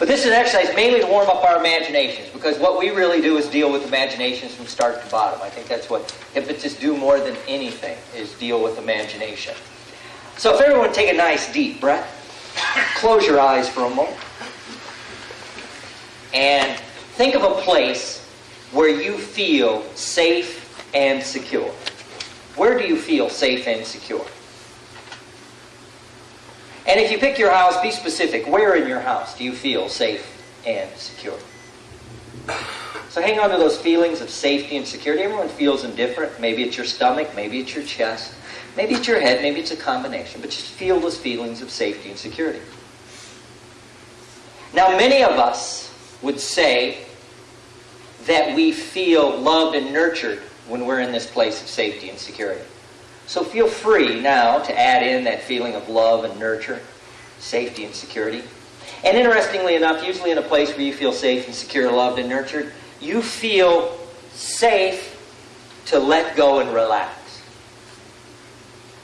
But this is an exercise mainly to warm up our imaginations because what we really do is deal with imaginations from start to bottom. I think that's what hypnotists do more than anything is deal with imagination. So if everyone take a nice deep breath, close your eyes for a moment, and think of a place where you feel safe and secure. Where do you feel safe and secure? And if you pick your house, be specific. Where in your house do you feel safe and secure? So hang on to those feelings of safety and security. Everyone feels them different. Maybe it's your stomach, maybe it's your chest, maybe it's your head, maybe it's a combination. But just feel those feelings of safety and security. Now, many of us would say that we feel loved and nurtured when we're in this place of safety and security. So feel free now to add in that feeling of love and nurture, safety and security. And interestingly enough, usually in a place where you feel safe and secure, loved and nurtured, you feel safe to let go and relax.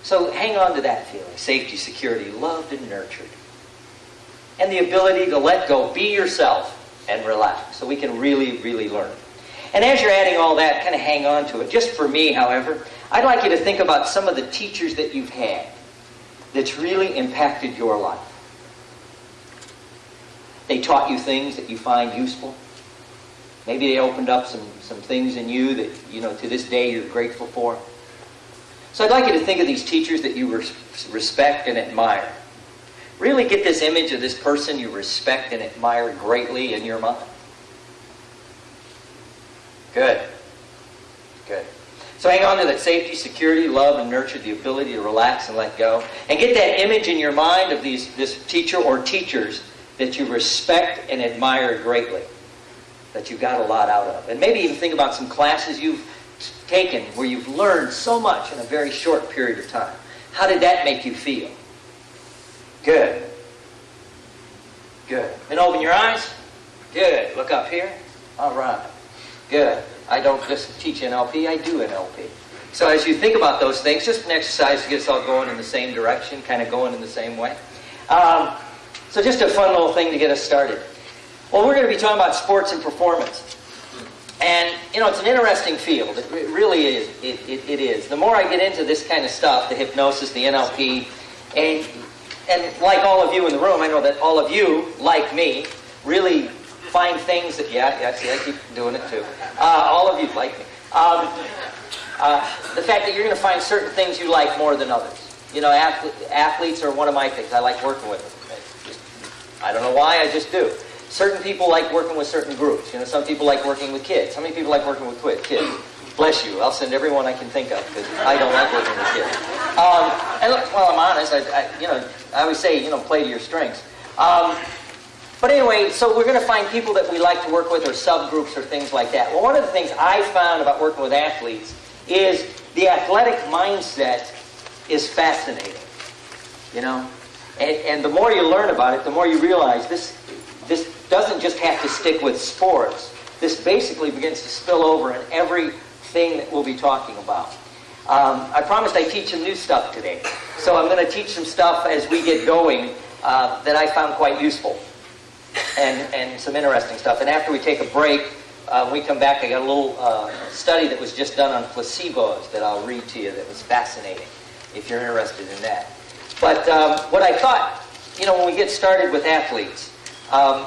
So hang on to that feeling safety, security, loved and nurtured. And the ability to let go, be yourself, and relax. So we can really, really learn. And as you're adding all that, kind of hang on to it. Just for me, however, I'd like you to think about some of the teachers that you've had that's really impacted your life. They taught you things that you find useful. Maybe they opened up some, some things in you that, you know, to this day you're grateful for. So I'd like you to think of these teachers that you respect and admire. Really get this image of this person you respect and admire greatly in your mind. Good. Good. So hang on to that safety, security, love, and nurture, the ability to relax and let go. And get that image in your mind of these, this teacher or teachers that you respect and admire greatly, that you got a lot out of. And maybe even think about some classes you've taken where you've learned so much in a very short period of time. How did that make you feel? Good. Good. And open your eyes. Good. Look up here. All right. Good. I don't just teach NLP, I do NLP. So as you think about those things, just an exercise to get us all going in the same direction, kind of going in the same way. Um, so just a fun little thing to get us started. Well, we're going to be talking about sports and performance. And, you know, it's an interesting field. It really is. It, it, it is. The more I get into this kind of stuff, the hypnosis, the NLP, and, and like all of you in the room, I know that all of you, like me, really find things that, yeah, yeah, see, I keep doing it too. Uh, all of you like me. Um, uh, the fact that you're going to find certain things you like more than others. You know, athletes are one of my things. I like working with them. Just, I don't know why, I just do. Certain people like working with certain groups. You know, some people like working with kids. How many people like working with kids? Bless you. I'll send everyone I can think of because I don't like working with kids. Um, and look, well, I'm honest. I, I, you know, I always say, you know, play to your strengths. Um, but anyway, so we're going to find people that we like to work with or subgroups or things like that. Well, one of the things I found about working with athletes is the athletic mindset is fascinating. You know? And, and the more you learn about it, the more you realize this, this doesn't just have to stick with sports. This basically begins to spill over in everything that we'll be talking about. Um, I promised I'd teach some new stuff today. So I'm going to teach some stuff as we get going uh, that I found quite useful and, and some interesting stuff. And after we take a break, uh, we come back, I got a little uh, study that was just done on placebos that I'll read to you that was fascinating, if you're interested in that. But um, what I thought, you know, when we get started with athletes, um,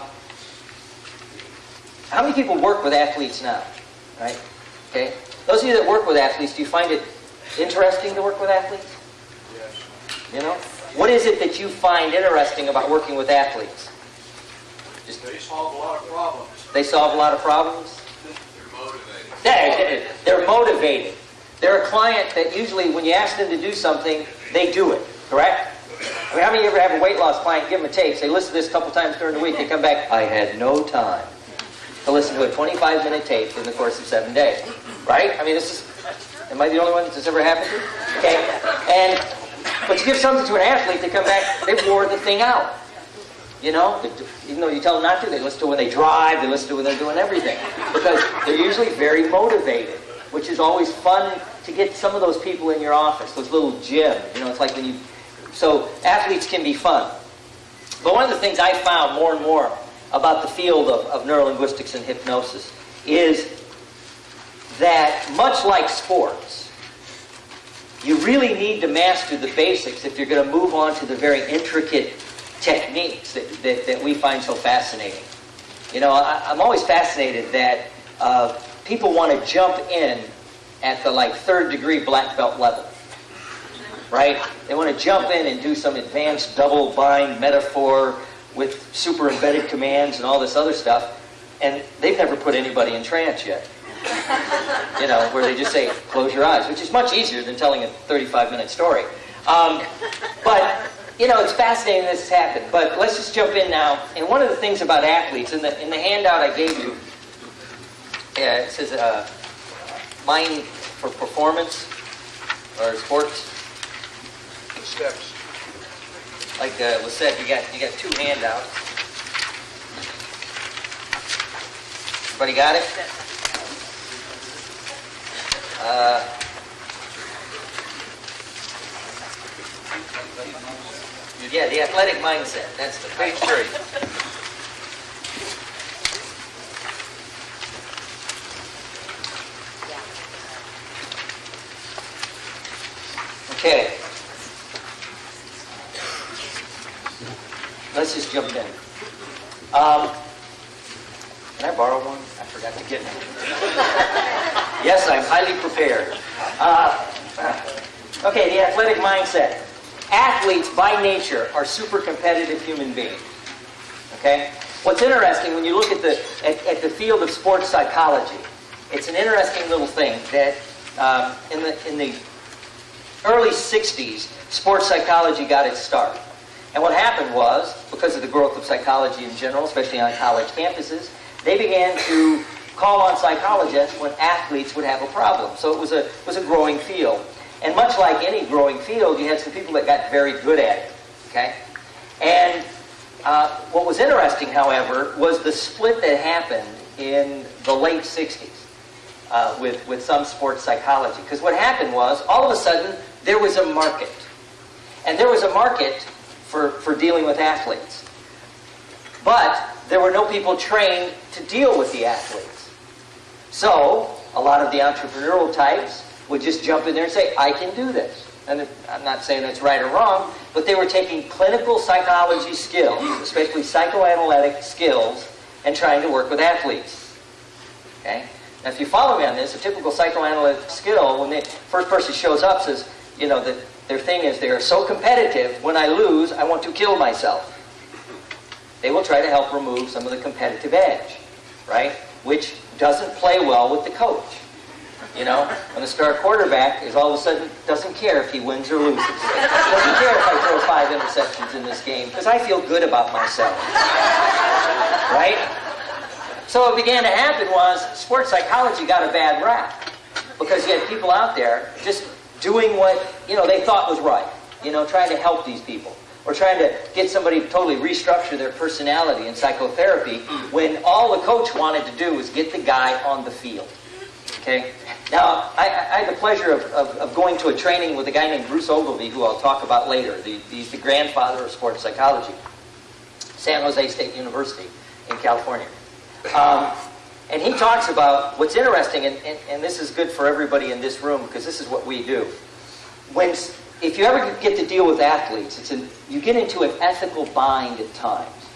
how many people work with athletes now? Right? Okay. Those of you that work with athletes, do you find it interesting to work with athletes? Yes. You know? What is it that you find interesting about working with athletes? Just they solve a lot of problems. They solve a lot of problems. They're motivated. They're, they're motivated. They're a client that usually, when you ask them to do something, they do it. Correct? I mean, how many of you ever have a weight loss client, give them a tape, say, listen to this a couple times during the week, they come back, I had no time to listen to a 25-minute tape in the course of seven days. Right? I mean, this is, am I the only one that this ever happened to? Okay? And, but you give something to an athlete, they come back, they wore the thing out. You know, even though you tell them not to, they listen to when they drive, they listen to when they're doing everything. Because they're usually very motivated, which is always fun to get some of those people in your office, those little gyms. You know, it's like when you. So athletes can be fun. But one of the things I found more and more about the field of, of neurolinguistics and hypnosis is that much like sports, you really need to master the basics if you're going to move on to the very intricate techniques that, that, that we find so fascinating. You know, I, am always fascinated that uh, people want to jump in at the like third degree black belt level. Right? They want to jump in and do some advanced double bind metaphor with super embedded commands and all this other stuff, and they've never put anybody in trance yet. you know, where they just say, close your eyes, which is much easier than telling a 35 minute story. Um, but, you know, it's fascinating this has happened. But let's just jump in now. And one of the things about athletes, in the, in the handout I gave you, yeah, it says uh, mind for performance or sports. The steps. Like uh, was said, you got you got two handouts. Everybody got it? Uh, yeah, the athletic mindset. That's the page three. Okay. Let's just jump in. Um, can I borrow one? I forgot to get one. yes, I'm highly prepared. Uh, okay, the athletic mindset. Athletes, by nature, are super competitive human beings. Okay? What's interesting when you look at the at, at the field of sports psychology, it's an interesting little thing that um, in the in the early 60s, sports psychology got its start. And what happened was, because of the growth of psychology in general, especially on college campuses, they began to call on psychologists when athletes would have a problem. So it was a, it was a growing field. And much like any growing field, you had some people that got very good at it. Okay? And uh, what was interesting, however, was the split that happened in the late 60s uh, with, with some sports psychology. Because what happened was, all of a sudden, there was a market. And there was a market for, for dealing with athletes. But there were no people trained to deal with the athletes. So, a lot of the entrepreneurial types would just jump in there and say, I can do this. And I'm not saying that's right or wrong, but they were taking clinical psychology skills, especially psychoanalytic skills, and trying to work with athletes. Okay? Now, if you follow me on this, a typical psychoanalytic skill, when the first person shows up, says, you know, that their thing is they are so competitive, when I lose, I want to kill myself. They will try to help remove some of the competitive edge, right? Which doesn't play well with the coach. You know, when the star quarterback is all of a sudden doesn't care if he wins or loses. Doesn't care if I throw five interceptions in this game because I feel good about myself. Right? So what began to happen was sports psychology got a bad rap because you had people out there just doing what, you know, they thought was right. You know, trying to help these people. Or trying to get somebody to totally restructure their personality in psychotherapy when all the coach wanted to do was get the guy on the field. Okay? Now, I, I had the pleasure of, of, of, going to a training with a guy named Bruce Ogilvie, who I'll talk about later. The, he's the grandfather of sports psychology. San Jose State University in California. Um, and he talks about what's interesting, and, and, and, this is good for everybody in this room because this is what we do. When, if you ever get to deal with athletes, it's an, you get into an ethical bind at times.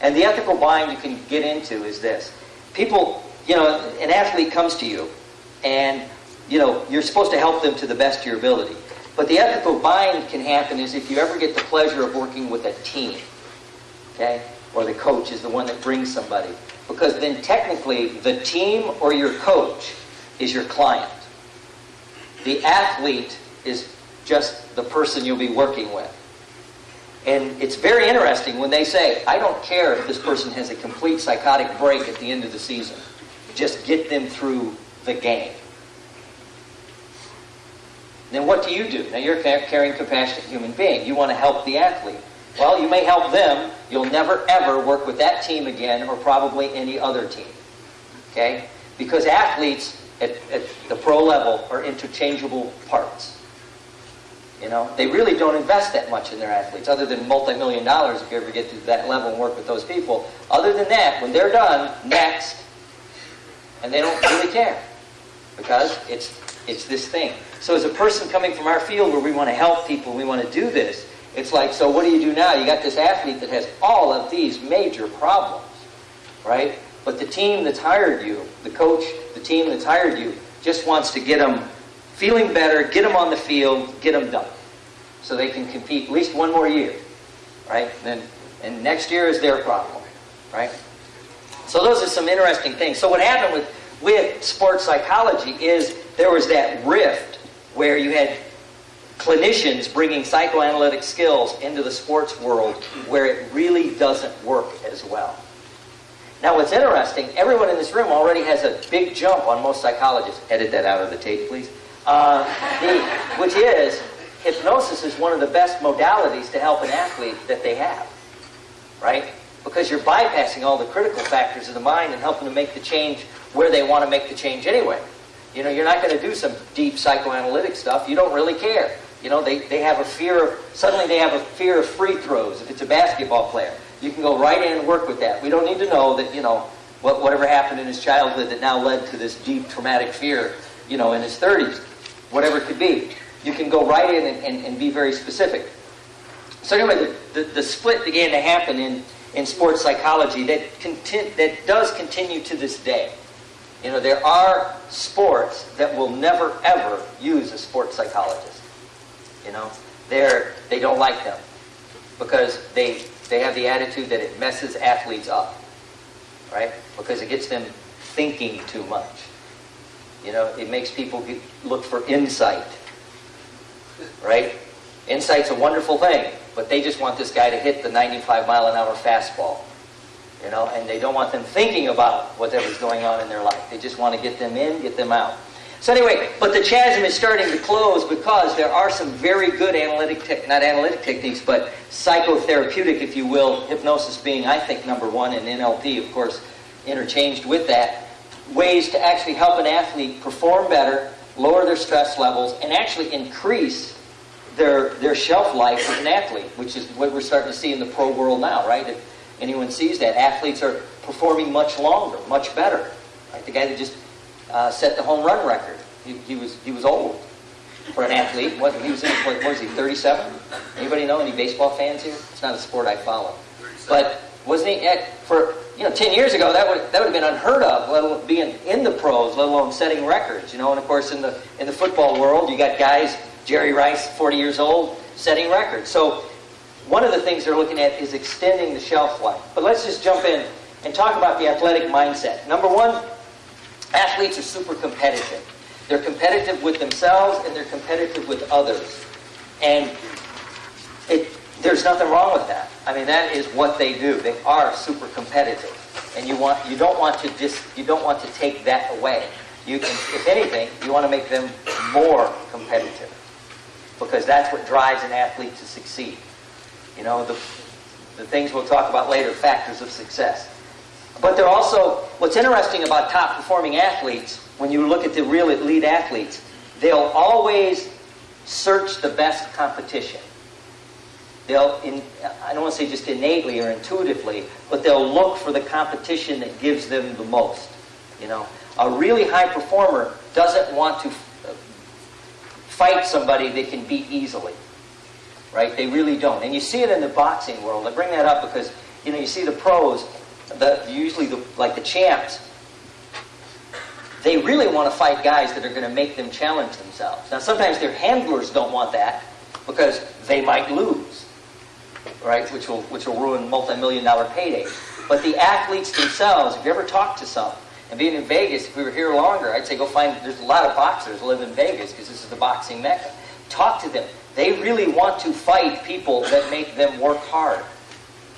And the ethical bind you can get into is this. People, you know, an athlete comes to you, and, you know, you're supposed to help them to the best of your ability. But the ethical bind can happen is if you ever get the pleasure of working with a team, okay? Or the coach is the one that brings somebody because then technically the team or your coach is your client. The athlete is just the person you'll be working with. And it's very interesting when they say, I don't care if this person has a complete psychotic break at the end of the season. Just get them through the game. Then what do you do? Now you're a caring, compassionate human being. You want to help the athlete. Well, you may help them. You'll never, ever work with that team again or probably any other team. Okay? Because athletes at, at the pro level are interchangeable parts. You know, they really don't invest that much in their athletes, other than multi-million dollars if you ever get to that level and work with those people. Other than that, when they're done, next, and they don't really care because it's it's this thing. So as a person coming from our field where we want to help people, we want to do this, it's like, so what do you do now? You got this athlete that has all of these major problems, right? But the team that's hired you, the coach, the team that's hired you, just wants to get them feeling better, get them on the field, get them done. So they can compete at least one more year, right? And, then, and next year is their problem, right? So those are some interesting things. So what happened with, with sports psychology is there was that rift where you had clinicians bringing psychoanalytic skills into the sports world where it really doesn't work as well. Now, what's interesting, everyone in this room already has a big jump on most psychologists. Edit that out of the tape, please. Uh, the, which is, hypnosis is one of the best modalities to help an athlete that they have, right? Because you're bypassing all the critical factors of the mind and helping to make the change where they want to make the change anyway. You know, you're not going to do some deep psychoanalytic stuff. You don't really care. You know, they, they have a fear of, suddenly they have a fear of free throws if it's a basketball player. You can go right in and work with that. We don't need to know that, you know, what, whatever happened in his childhood that now led to this deep traumatic fear, you know, in his 30s, whatever it could be. You can go right in and, and, and be very specific. So anyway, the, the, the, split began to happen in, in sports psychology that, conti- that does continue to this day. You know, there are sports that will never, ever use a sports psychologist. You know, they're, they don't like them because they, they have the attitude that it messes athletes up, right? Because it gets them thinking too much. You know, it makes people look for insight, right? Insight's a wonderful thing, but they just want this guy to hit the 95 mile an hour fastball you know, and they don't want them thinking about whatever's going on in their life. They just want to get them in, get them out. So anyway, but the chasm is starting to close because there are some very good analytic, te- not analytic techniques, but psychotherapeutic, if you will, hypnosis being, I think, number one, and NLP, of course, interchanged with that, ways to actually help an athlete perform better, lower their stress levels, and actually increase their, their shelf life as an athlete, which is what we're starting to see in the pro world now, right? If, anyone sees that. Athletes are performing much longer, much better. Right? The guy that just uh, set the home run record, he, he, was he was old for an athlete. What he was in, what, what was he? 37. Anybody know any baseball fans here? It's not a sport I follow, but wasn't he at, for you know 10 years ago that would that would have been unheard of, let alone being in the pros, let alone setting records. You know, and of course in the in the football world, you got guys Jerry Rice, 40 years old, setting records. So one of the things they're looking at is extending the shelf life. But let's just jump in and talk about the athletic mindset. Number one, athletes are super competitive. They're competitive with themselves and they're competitive with others. And it, there's nothing wrong with that. I mean, that is what they do. They are super competitive. And you, want, you, don't want to dis, you don't want to take that away. You can, if anything, you want to make them more competitive. Because that's what drives an athlete to succeed. You know, the, the things we'll talk about later, factors of success. But they're also, what's interesting about top performing athletes, when you look at the real elite athletes, they'll always search the best competition. They'll, in, I don't want to say just innately or intuitively, but they'll look for the competition that gives them the most. You know, a really high performer doesn't want to fight somebody they can beat easily right? They really don't. And you see it in the boxing world. I bring that up because, you know, you see the pros, the, usually the, like the champs, they really want to fight guys that are going to make them challenge themselves. Now, sometimes their handlers don't want that because they might lose, right? Which will, which will ruin multi-million dollar paydays. But the athletes themselves, if you ever talk to some, and being in Vegas, if we were here longer, I'd say go find, there's a lot of boxers live in Vegas because this is the boxing mecca. Talk to them. They really want to fight people that make them work hard.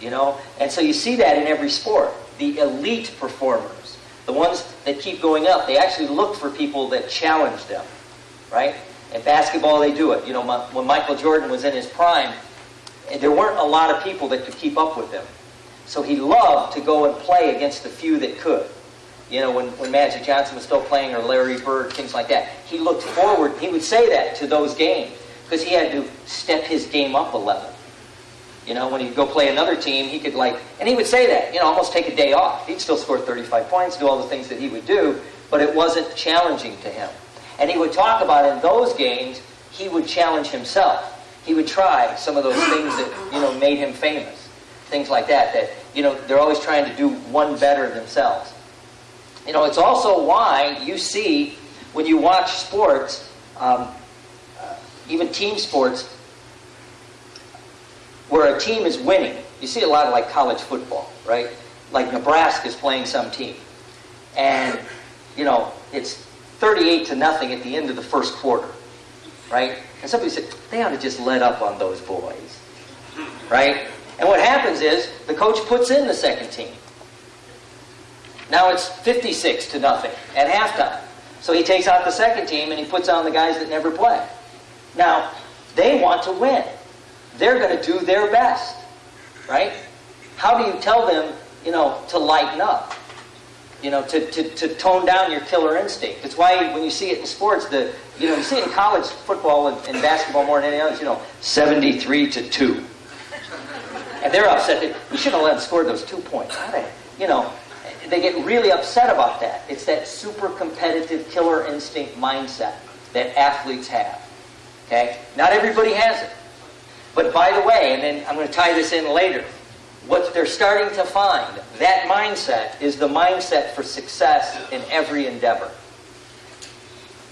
You know? And so you see that in every sport. The elite performers, the ones that keep going up, they actually look for people that challenge them. Right? In basketball, they do it. You know, when Michael Jordan was in his prime, there weren't a lot of people that could keep up with him. So he loved to go and play against the few that could. You know, when, when Magic Johnson was still playing or Larry Bird, things like that. He looked forward, he would say that to those games because he had to step his game up a level. You know, when he'd go play another team, he could like, and he would say that, you know, almost take a day off. He'd still score 35 points, do all the things that he would do, but it wasn't challenging to him. And he would talk about in those games, he would challenge himself. He would try some of those things that, you know, made him famous. Things like that, that, you know, they're always trying to do one better themselves. You know, it's also why you see when you watch sports, um, uh, even team sports, where a team is winning. You see a lot of like college football, right? Like Nebraska is playing some team. And, you know, it's 38 to nothing at the end of the first quarter, right? And somebody said, they ought to just let up on those boys, right? And what happens is the coach puts in the second team. Now it's 56 to nothing at halftime. So he takes out the second team and he puts on the guys that never play. Now, they want to win. They're going to do their best, right? How do you tell them, you know, to lighten up? You know, to, to, to tone down your killer instinct. That's why when you see it in sports, the you know, you see it in college football and, and basketball more than any others, you know, 73 to 2. And they're upset that we shouldn't have let them score those two points. How they, you know, they get really upset about that. It's that super competitive killer instinct mindset that athletes have. Okay? Not everybody has it. But by the way, and then I'm going to tie this in later, what they're starting to find, that mindset is the mindset for success in every endeavor.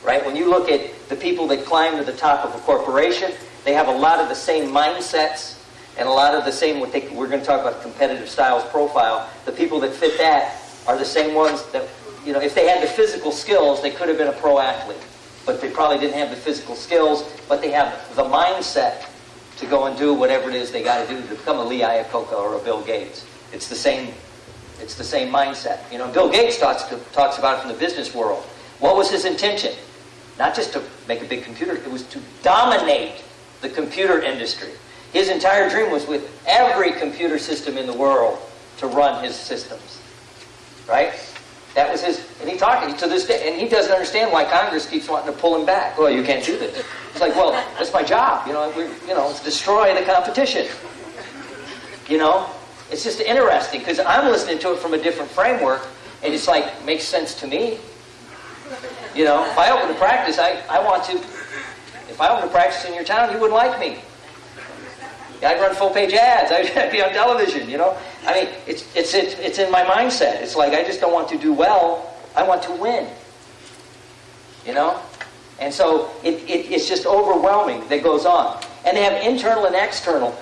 Right? When you look at the people that climb to the top of a corporation, they have a lot of the same mindsets and a lot of the same, we're going to talk about competitive styles profile. The people that fit that are the same ones that, you know, if they had the physical skills, they could have been a pro athlete. But they probably didn't have the physical skills, but they have the mindset to go and do whatever it is they got to do to become a Lee Iacocca or a Bill Gates. It's the same. It's the same mindset. You know, Bill Gates talks, talks about it from the business world. What was his intention? Not just to make a big computer, it was to dominate the computer industry. His entire dream was with every computer system in the world to run his systems. Right? That was his, and he talked to this day, and he doesn't understand why Congress keeps wanting to pull him back. Well, you can't do this. It's like, well, that's my job. You know, we, you know, destroy the competition. You know, it's just interesting because I'm listening to it from a different framework, and it's like makes sense to me. You know, if I open a practice, I, I want to. If I open a practice in your town, you wouldn't like me. I'd run full page ads. I'd be on television. You know, I mean, it's it's it's it's in my mindset. It's like I just don't want to do well. I want to win. You know, and so it, it, it's just overwhelming that goes on. And they have internal and external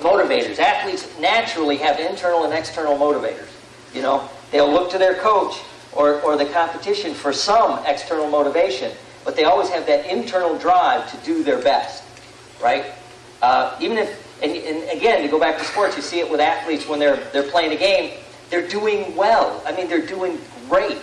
motivators. Athletes naturally have internal and external motivators. You know, they'll look to their coach or, or the competition for some external motivation, but they always have that internal drive to do their best, right? Uh, even if, and, and again, to go back to sports, you see it with athletes when they're, they're playing a game, they're doing well. I mean, they're doing great.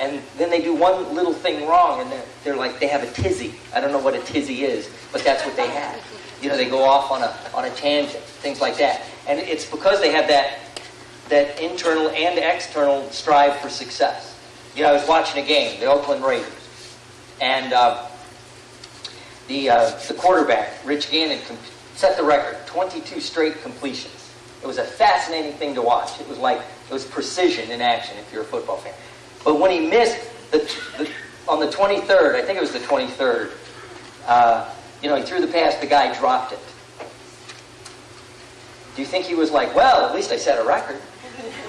And then they do one little thing wrong, and they're, they're like, they have a tizzy. I don't know what a tizzy is, but that's what they have. You know, they go off on a, on a tangent, things like that. And it's because they have that, that internal and external strive for success. You know, I was watching a game, the Oakland Raiders, and uh, the, uh, the quarterback, Rich Gannon, set the record 22 straight completions. It was a fascinating thing to watch. It was like, it was precision in action if you're a football fan. But when he missed the, the on the 23rd, I think it was the 23rd, uh, you know, he threw the pass, the guy dropped it. Do you think he was like, well, at least I set a record?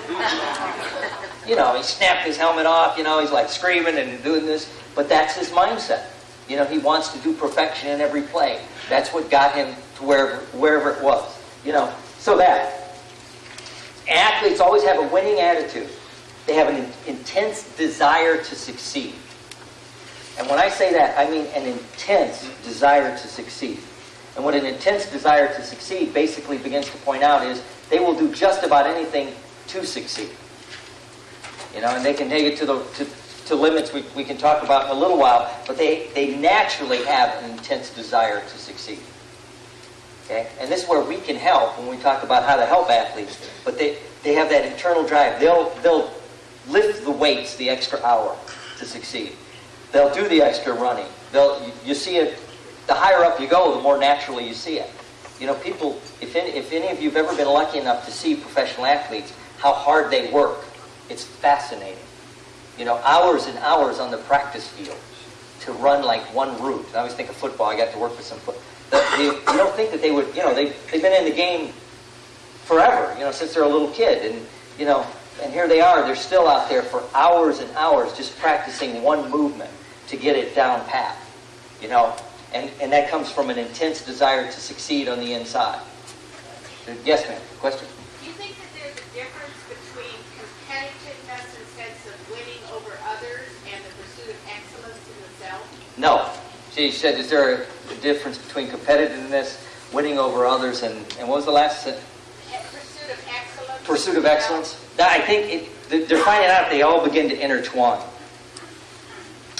you know, he snapped his helmet off, you know, he's like screaming and doing this, but that's his mindset. You know, he wants to do perfection in every play. That's what got him to wherever, wherever it was. You know, so that athletes always have a winning attitude. They have an intense desire to succeed. And when I say that, I mean an intense desire to succeed. And what an intense desire to succeed basically begins to point out is they will do just about anything to succeed. You know, and they can take it to the to, to limits we, we can talk about in a little while, but they, they naturally have an intense desire to succeed. Okay? And this is where we can help when we talk about how to help athletes. But they, they have that internal drive. They'll, they'll lift the weights the extra hour to succeed. They'll do the extra running. They'll, you see it the higher up you go, the more naturally you see it. You know, people, if any, if any of you have ever been lucky enough to see professional athletes, how hard they work, it's fascinating. You know, hours and hours on the practice field to run like one route. I always think of football. I got to work with some foot. you don't think that they would, you know, they, they've been in the game forever, you know, since they're a little kid. And, you know, and here they are, they're still out there for hours and hours just practicing one movement to get it down pat, you know. And, and that comes from an intense desire to succeed on the inside. Yes, ma'am. Question? Do you think that there's a difference between competitiveness in the sense of winning over others and the pursuit of excellence in the self? No. She said, is there a difference between competitiveness, winning over others, and, and what was the last? Pursuit of excellence. Pursuit of excellence. I think it, they're finding out they all begin to intertwine.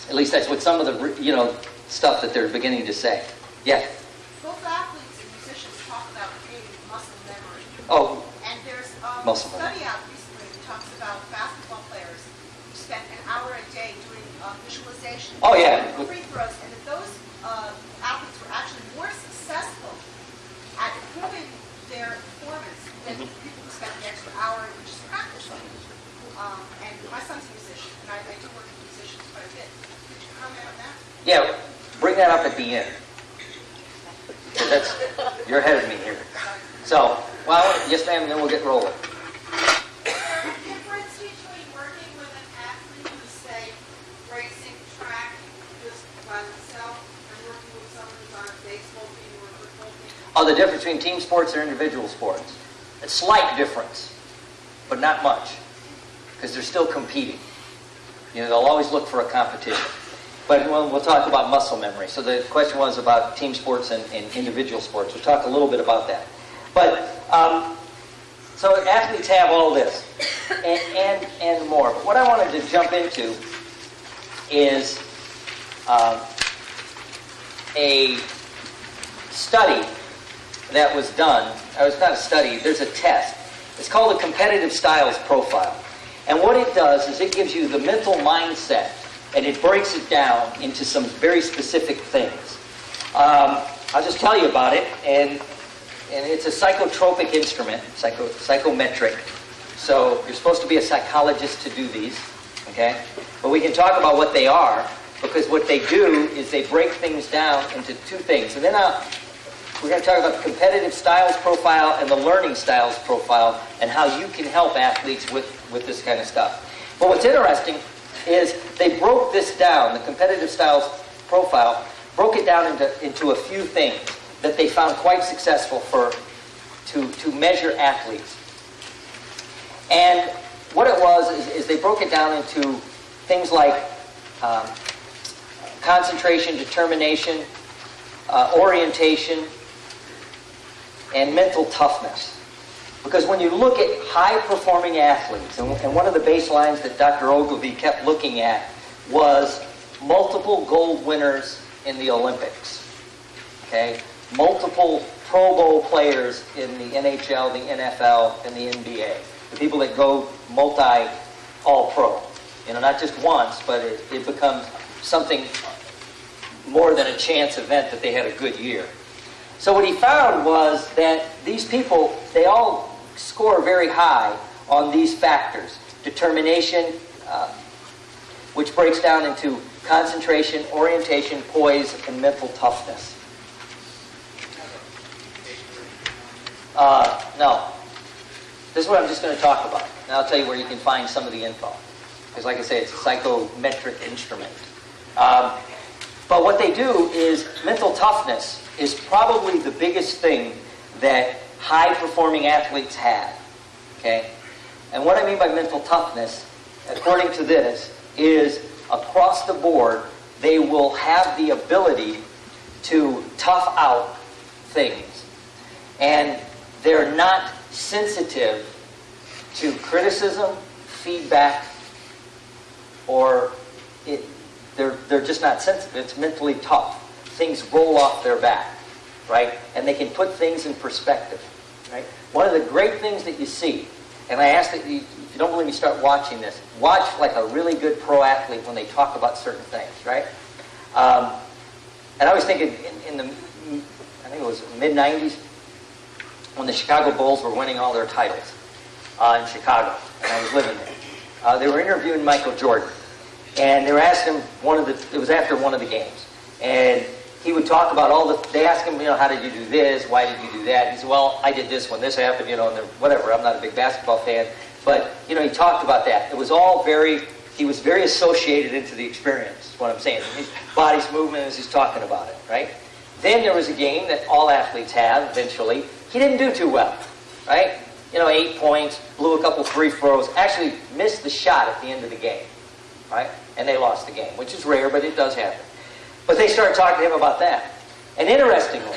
At least that's what some of the you know stuff that they're beginning to say. Yeah. Both athletes and musicians talk about creating muscle memory. Oh. And there's um, muscle a study out recently that talks about basketball players who spend an hour a day doing uh, visualization. Oh yeah. Free throws, and that those uh, athletes were actually more successful at improving their performance than mm-hmm. people who spent the extra hour just practicing. Um, and my son's a musician, and I, I do work with musicians quite a bit. Could you comment on that? Yeah, bring that up at the end. That's you're ahead of me here. So, well, yes, ma'am, then we'll get rolling. Oh, the difference between team sports and individual sports. A slight difference, but not much, because they're still competing. You know, they'll always look for a competition. But we'll, we'll talk about muscle memory. So the question was about team sports and, and individual sports. We'll talk a little bit about that. But um, so athletes have all this and, and, and more. But what I wanted to jump into is uh, a study that was done. It was not a study, there's a test. It's called a competitive styles profile. And what it does is it gives you the mental mindset and it breaks it down into some very specific things. Um, I'll just tell you about it, and, and it's a psychotropic instrument, psycho, psychometric. So you're supposed to be a psychologist to do these, okay? But we can talk about what they are, because what they do is they break things down into two things. And then I'll, we're going to talk about the competitive styles profile and the learning styles profile and how you can help athletes with, with this kind of stuff. But what's interesting is they broke this down, the competitive styles profile, broke it down into, into a few things that they found quite successful for to, to measure athletes. And what it was is, is they broke it down into things like um, concentration, determination, uh, orientation, and mental toughness. Because when you look at high performing athletes, and, one of the baselines that Dr. Ogilvie kept looking at was multiple gold winners in the Olympics. Okay? Multiple Pro Bowl players in the NHL, the NFL, and the NBA. The people that go multi all pro. You know, not just once, but it, it becomes something more than a chance event that they had a good year. So what he found was that these people, they all score very high on these factors. Determination, uh, which breaks down into concentration, orientation, poise, and mental toughness. Uh, no. This is what I'm just going to talk about. And I'll tell you where you can find some of the info. Because like I say, it's a psychometric instrument. Um, but what they do is mental toughness is probably the biggest thing that high performing athletes have. Okay? And what I mean by mental toughness, according to this, is across the board, they will have the ability to tough out things. And they're not sensitive to criticism, feedback, or it, they're, they're just not sensitive. It's mentally tough things roll off their back, right? And they can put things in perspective, right? One of the great things that you see, and I ask that you, if you don't believe me, start watching this. Watch like a really good pro athlete when they talk about certain things, right? Um, And I was thinking in, in the, I think it was mid 90s, when the Chicago Bulls were winning all their titles uh, in Chicago, and I was living there. Uh, they were interviewing Michael Jordan, and they were asking him one of the. It was after one of the games, and he would talk about all the. They asked him, you know, how did you do this? Why did you do that? He said, well, I did this when this happened, you know, and whatever. I'm not a big basketball fan, but you know, he talked about that. It was all very. He was very associated into the experience. Is what I'm saying. His body's movement as he's talking about it, right? Then there was a game that all athletes have eventually. He didn't do too well, right? You know, eight points, blew a couple free throws, actually missed the shot at the end of the game, right? And they lost the game, which is rare, but it does happen. But they started talking to him about that. And interestingly,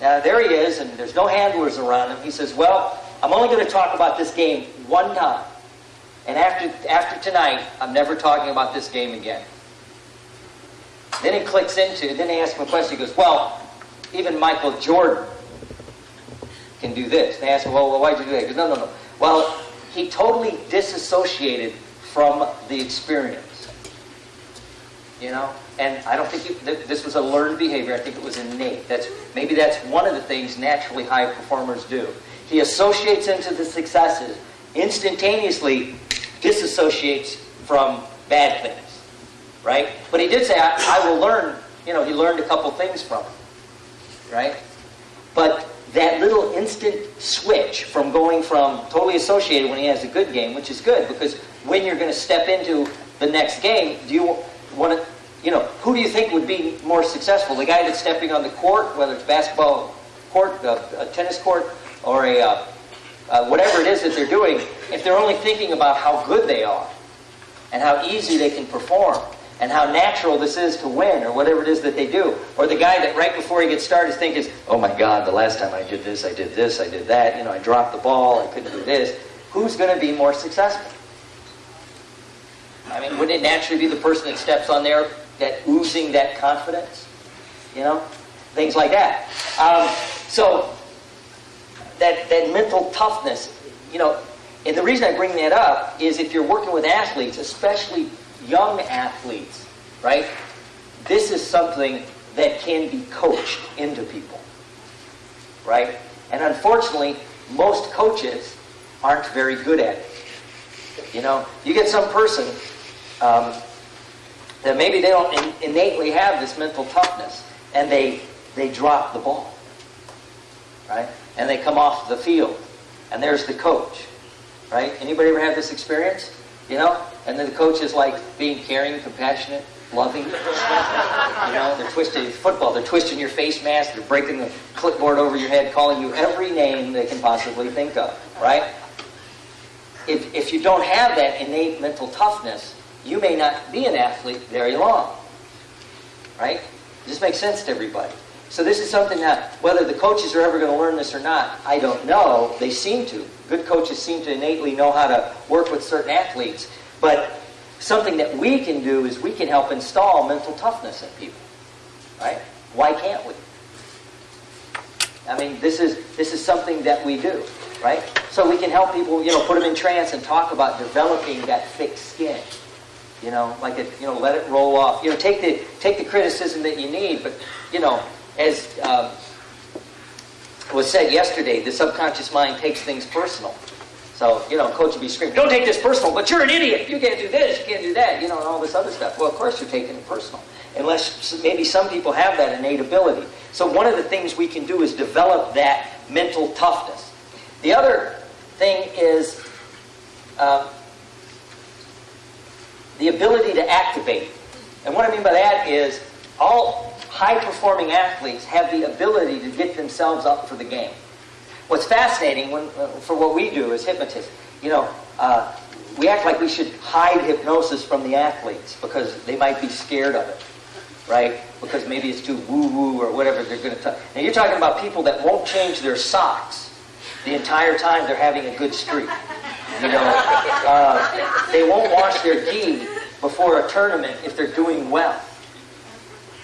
now there he is, and there's no handlers around him. He says, Well, I'm only going to talk about this game one time. And after, after tonight, I'm never talking about this game again. Then he clicks into, then they ask him a question. He goes, Well, even Michael Jordan can do this. They ask him, Well, why'd you do that? He goes, No, no, no. Well, he totally disassociated from the experience. You know? And I don't think th- this was a learned behavior. I think it was innate. That's maybe that's one of the things naturally high performers do. He associates into the successes, instantaneously disassociates from bad things, right? But he did say, I, I will learn. You know, he learned a couple things from it, right? But that little instant switch from going from totally associated when he has a good game, which is good because when you're going to step into the next game, do you want to, you know, who do you think would be more successful? The guy that's stepping on the court, whether it's basketball court, uh, a tennis court, or a uh, uh, whatever it is that they're doing, if they're only thinking about how good they are and how easy they can perform and how natural this is to win or whatever it is that they do. Or the guy that right before he gets started is thinking, oh my God, the last time I did this, I did this, I did that, you know, I dropped the ball, I couldn't do this. Who's going to be more successful? I mean, wouldn't it naturally be the person that steps on there that oozing that confidence? You know? Things like that. Um, so, that, that mental toughness, you know, and the reason I bring that up is if you're working with athletes, especially young athletes, right? This is something that can be coached into people, right? And unfortunately, most coaches aren't very good at it. You know, you get some person um, that maybe they don't in- innately have this mental toughness, and they they drop the ball, right? And they come off the field, and there's the coach, right? Anybody ever have this experience? You know, and then the coach is like being caring, compassionate, loving. You know, they're twisting football. They're twisting your face mask. They're breaking the clipboard over your head, calling you every name they can possibly think of, right? If, if you don't have that innate mental toughness, you may not be an athlete very long, right? This makes sense to everybody. So this is something that, whether the coaches are ever going to learn this or not, I don't know. They seem to. Good coaches seem to innately know how to work with certain athletes. But something that we can do is we can help install mental toughness in people, right? Why can't we? I mean, this is this is something that we do, right? So we can help people, you know, put them in trance and talk about developing that thick skin. You know, like it, you know, let it roll off. You know, take the take the criticism that you need, but you know, as um, was said yesterday, the subconscious mind takes things personal. So, you know, coach would be screaming, don't take this personal, but you're an idiot. You can't do this, you can't do that, you know, and all this other stuff. Well, of course you're taking it personal. Unless maybe some people have that innate ability. So one of the things we can do is develop that mental toughness. The other thing is uh, the ability to activate. And what I mean by that is all high-performing athletes have the ability to get themselves up for the game. What's fascinating when, uh, for what we do as hypnotists, you know, uh, we act like we should hide hypnosis from the athletes because they might be scared of it, right? Because maybe it's too woo-woo or whatever they're going to talk. Now you're talking about people that won't change their socks the entire time they're having a good streak. You know, uh, they won't wash their gi before a tournament if they're doing well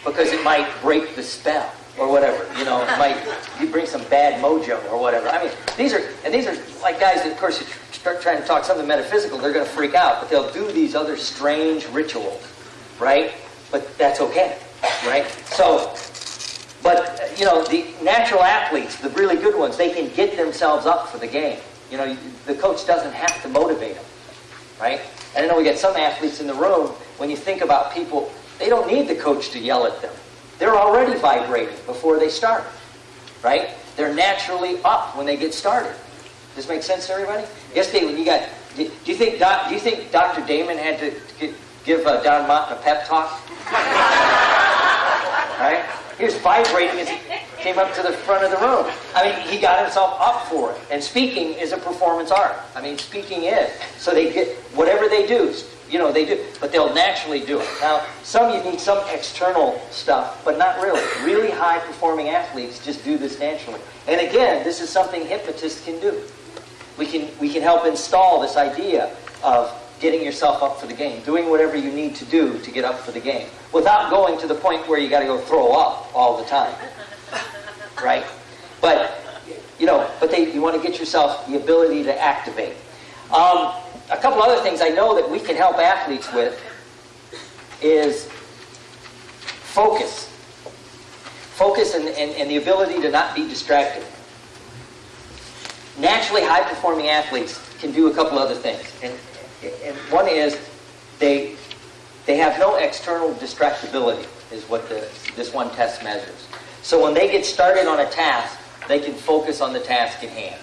because it might break the spell or whatever. You know, it might you bring some bad mojo or whatever. I mean, these are and these are like guys that, of course, you start trying to talk something metaphysical, they're going to freak out, but they'll do these other strange rituals, right? But that's okay. right? So, but, you know, the natural athletes, the really good ones, they can get themselves up for the game. You know, the coach doesn't have to motivate them, right? And I know we got some athletes in the room, when you think about people, they don't need the coach to yell at them. They're already vibrating before they start, right? They're naturally up when they get started. Does this make sense to everybody? Yesterday, when you got, do you think Doc, do you think Dr. Damon had to give uh, Don Mott a pep talk? right? He was vibrating he came up to the front of the room. I mean, he got himself up for it. And speaking is a performance art. I mean, speaking is. So they get whatever they do, you know, they do, but they'll naturally do it. Now, some you need some external stuff, but not really. Really high performing athletes just do this naturally. And again, this is something hypnotists can do. We can we can help install this idea of getting yourself up for the game, doing whatever you need to do to get up for the game, without going to the point where you got to go throw up all the time, right? But you know, but they, you want to get yourself the ability to activate. Um, a couple other things I know that we can help athletes with is focus. Focus and, and, and the ability to not be distracted. Naturally high performing athletes can do a couple other things. And, and one is they, they have no external distractibility, is what the, this one test measures. So when they get started on a task, they can focus on the task at hand.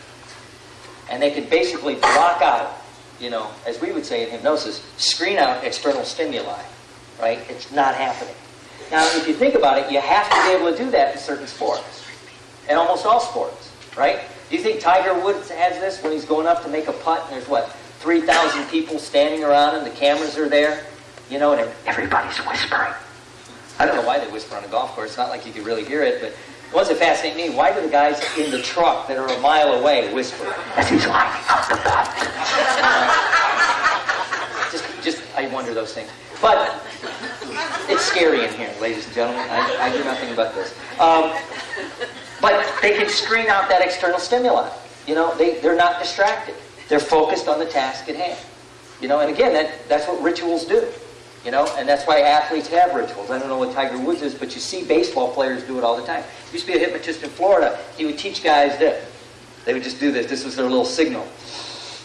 And they can basically block out, you know, as we would say in hypnosis, screen out external stimuli, right? It's not happening. Now, if you think about it, you have to be able to do that in certain sports, in almost all sports, right? Do you think Tiger Woods has this when he's going up to make a putt and there's what, 3,000 people standing around him, the cameras are there, you know, and everybody's whispering. I don't know why they whisper on a golf course. It's not like you could really hear it, but the ones that fascinate me, why do the guys in the truck that are a mile away whisper as he's lining up the putt? just, just, I wonder those things. But it's scary in here, ladies and gentlemen. I, I do nothing but this. Um, but they can screen out that external stimuli. You know, they, they're not distracted. They're focused on the task at hand. You know, and again, that, that's what rituals do. You know, and that's why athletes have rituals. I don't know what Tiger Woods is, but you see baseball players do it all the time. Used to be a hypnotist in Florida. He would teach guys this. They would just do this. This was their little signal.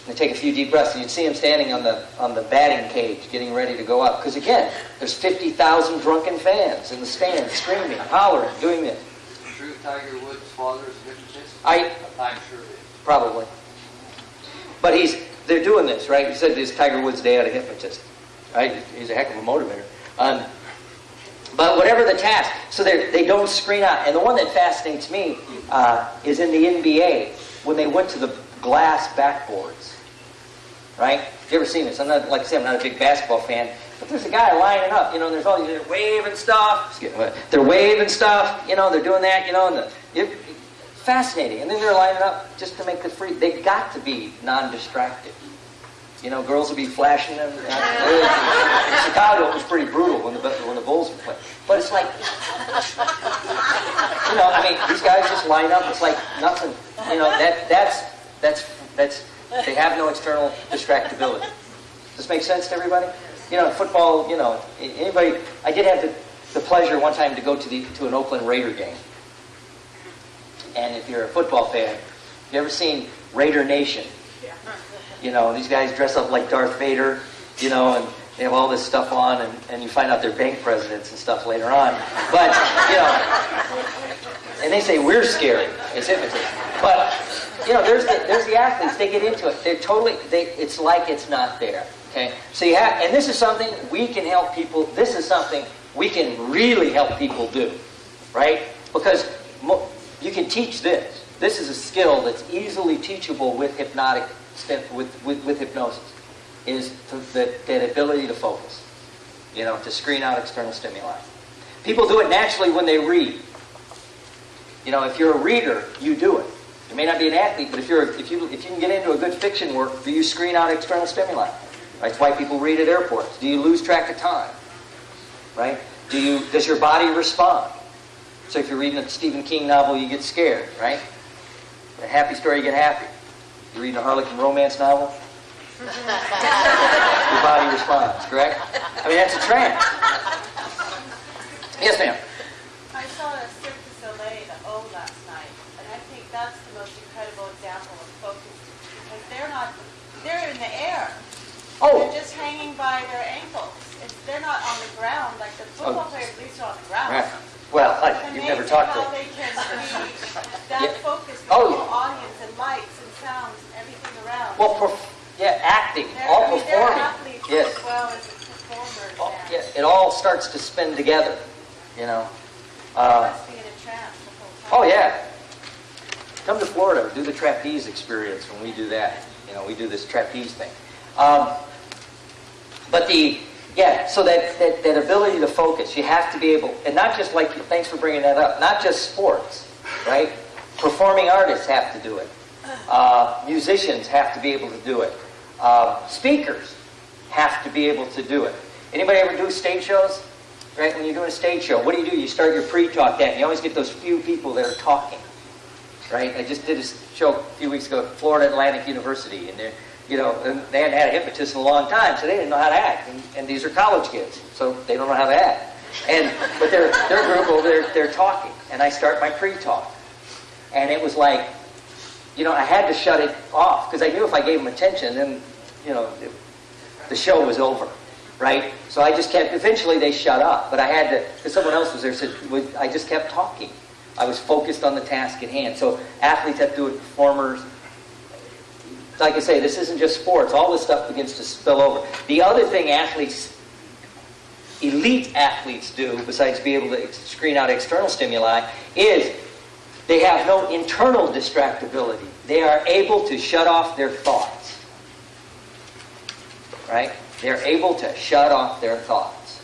They take a few deep breaths, and you'd see him standing on the on the batting cage, getting ready to go up. Because again, there's 50,000 drunken fans in the stands, screaming, hollering, doing this. True Tiger Woods' father is a hypnotist? I I'm sure it is. Probably. But he's they're doing this, right? He said this Tiger Woods day out a hypnotist. Right? He's a heck of a motivator. Um, but whatever the task, so they they don't screen out. And the one that fascinates me uh, is in the NBA when they went to the glass backboards. Right? You ever seen this? I'm not like I say, I'm not a big basketball fan, but there's a guy lining up. You know, there's all these they're waving stuff. They're waving stuff. You know, they're doing that. You know, and the, it, fascinating. And then they're lining up just to make the free. They've got to be non-distracted. You know, girls would be flashing them. In Chicago, it was pretty brutal when the when the Bulls would play. But it's like, you know, I mean, these guys just line up. It's like nothing. You know, that that's that's that's they have no external distractibility. Does this make sense to everybody? You know, football. You know, anybody. I did have the, the pleasure one time to go to the to an Oakland Raider game. And if you're a football fan, you ever seen Raider Nation? You know, these guys dress up like Darth Vader, you know, and they have all this stuff on, and, and you find out they're bank presidents and stuff later on. But, you know, and they say we're scary. It's hypnotism. But, you know, there's the, there's the athletes. They get into it. They're totally, they, it's like it's not there. Okay? So you have, and this is something we can help people, this is something we can really help people do. Right? Because mo- you can teach this. This is a skill that's easily teachable with hypnotic with, with, with hypnosis is the, that ability to focus, you know, to screen out external stimuli. People do it naturally when they read. You know, if you're a reader, you do it. You may not be an athlete, but if you're if you if you can get into a good fiction work, do you screen out external stimuli? That's why people read at airports. Do you lose track of time? Right? Do you does your body respond? So if you're reading a Stephen King novel, you get scared, right? A happy story, you get happy. You're reading a Harlequin romance novel? Your body responds, correct? I mean, that's a trance. Yes, ma'am. I saw a Cirque du Soleil, the O last night, and I think that's the most incredible example of focus because they're not, they're in the air. Oh, They're just hanging by their ankles. It's, they're not on the ground like the oh. football Oh. players, at least are on the ground. right. Well, I- you've never talked to how them. they can be Yeah. that focused with Oh, the yeah. audience and lights and sounds and everything around. Well, yeah, acting, They're- all I mean, performing. Yes. as well as performers. Oh, yeah, it all starts to spin together, you know. Uh, must be in a trance the whole oh yeah. Come to Florida, do the trapeze experience when we do that. You know, we do this trapeze thing. Um, but the yeah, so that, that that ability to focus, you have to be able, and not just like thanks for bringing that up, not just sports, right? Performing artists have to do it. Uh, musicians have to be able to do it. Uh, speakers have to be able to do it. Anybody ever do stage shows? Right? When you're doing a stage show, what do you do? You start your pre-talk that, and you always get those few people that are talking. Right? I just did a show a few weeks ago at Florida Atlantic University, and they're, you know, they hadn't had a hypnotist in a long time, so they didn't know how to act. And, and these are college kids, so they don't know how to act. And but their their group over there, they're talking, and I start my pre-talk, and it was like, you know, I had to shut it off because I knew if I gave them attention, then, you know, it, the show was over, right? So I just kept. Eventually, they shut up, but I had to because someone else was there. Would- I just kept talking. I was focused on the task at hand. So athletes have to do it. Performers. Like I say, this isn't just sports. All this stuff begins to spill over. The other thing athletes, elite athletes do, besides be able to screen out external stimuli, is they have no internal distractibility. They are able to shut off their thoughts. Right? They're able to shut off their thoughts.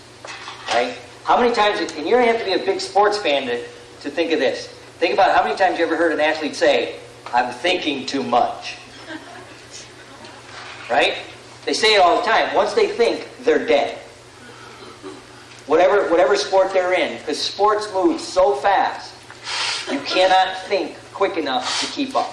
Right? How many times, and you don't have to be a big sports fan to, to think of this. Think about how many times you ever heard an athlete say, I'm thinking too much. Right? They say it all the time. Once they think, they're dead. Whatever, whatever sport they're in, because sports move so fast, you cannot think quick enough to keep up.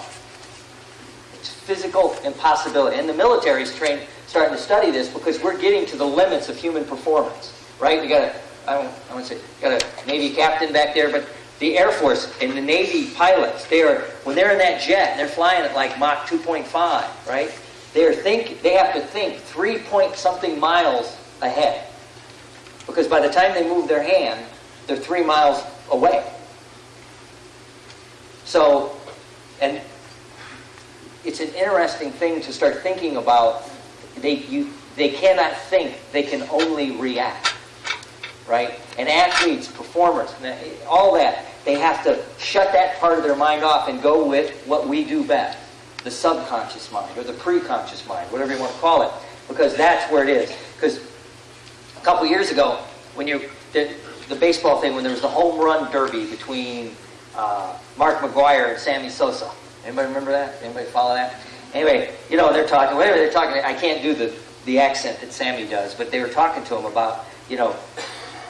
It's physical impossibility. And the military is trained, starting to study this because we're getting to the limits of human performance. Right? We got a, I don't, I want to say, got a Navy captain back there, but the Air Force and the Navy pilots, they are when they're in that jet they're flying at like Mach 2.5, right? They are think they have to think three point something miles ahead. Because by the time they move their hand, they're three miles away. So, and it's an interesting thing to start thinking about. They, you, they cannot think, they can only react. Right? And athletes, performers, all that, they have to shut that part of their mind off and go with what we do best the subconscious mind or the preconscious mind, whatever you want to call it, because that's where it is. Because a couple years ago, when you did the baseball thing, when there was the home run derby between uh, Mark McGwire and Sammy Sosa. Anybody remember that? Anybody follow that? Anyway, you know they're talking. Whatever they're talking, I can't do the the accent that Sammy does, but they were talking to him about you know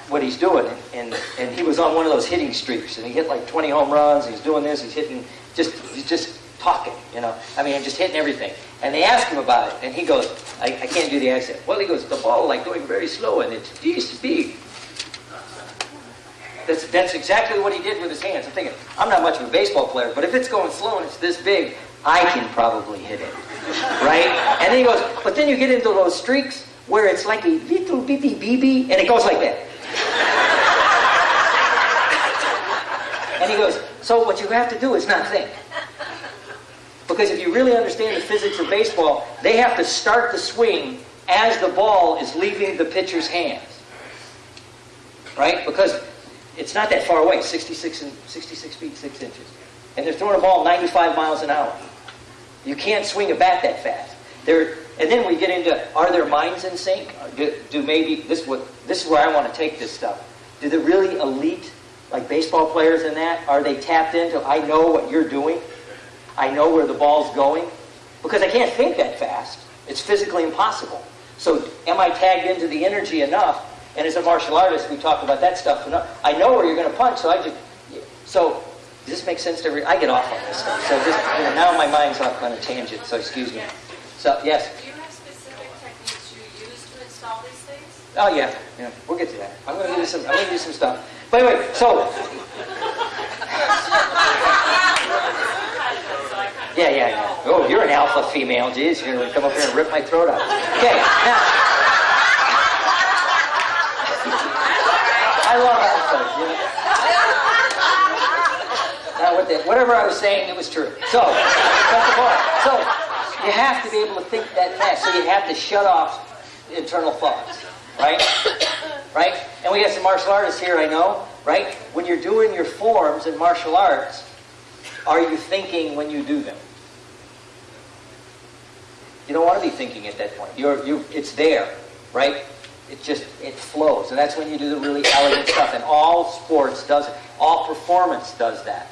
what he's doing, and and he was on one of those hitting streaks, and he hit like 20 home runs. He's doing this. He's hitting just he's just talking, you know. I mean, just hitting everything. And they ask him about it, and he goes, I, I can't do the accent. Well, he goes, the ball like going very slow, and it's this big. That's, that's exactly what he did with his hands. I'm thinking, I'm not much of a baseball player, but if it's going slow and it's this big, I can probably hit it. Right? And then he goes, but then you get into those streaks where it's like a little bitty BB, and it goes like that. And he goes, so what you have to do is not think. Because if you really understand the physics of baseball, they have to start the swing as the ball is leaving the pitcher's hands. Right? Because it's not that far away, 66, and, 66 feet, 6 inches. And they're throwing a ball 95 miles an hour. You can't swing a bat that fast. And then we get into, are their minds in sync? Uh, do, do maybe, this what, this is where I want to take this stuff. Do the really elite, like baseball players in that, are they tapped into, I know what you're doing? I know where the ball's going? Because I can't think that fast. It's physically impossible. So am I tagged into the energy enough? And as a martial artist, we talk about that stuff enough. I know where you're going to punch, so I just... So does this make sense to every... I get off on this stuff. So just, you know, now my mind's off on a tangent, so excuse me. So, yes? Do you have specific techniques you use to install these things? Oh, yeah. Yeah, we'll get to that. I'm going to do some, I'm going to do some stuff. Wait, wait, so, yeah, yeah, yeah. Oh, you're an alpha female, geez, you're gonna come up here and rip my throat out. Okay, now. I love alphas, you know. Whatever I was saying, it was true. So, that's the point. So, you have to be able to think that fast. So you have to shut off internal thoughts, right? Right? And we got some martial artists here, I know, right? When you're doing your forms in martial arts, are you thinking when you do them? You don't want to be thinking at that point. You're, you, it's there, right? It just, it flows. And that's when you do the really elegant stuff. And all sports does it. All performance does that.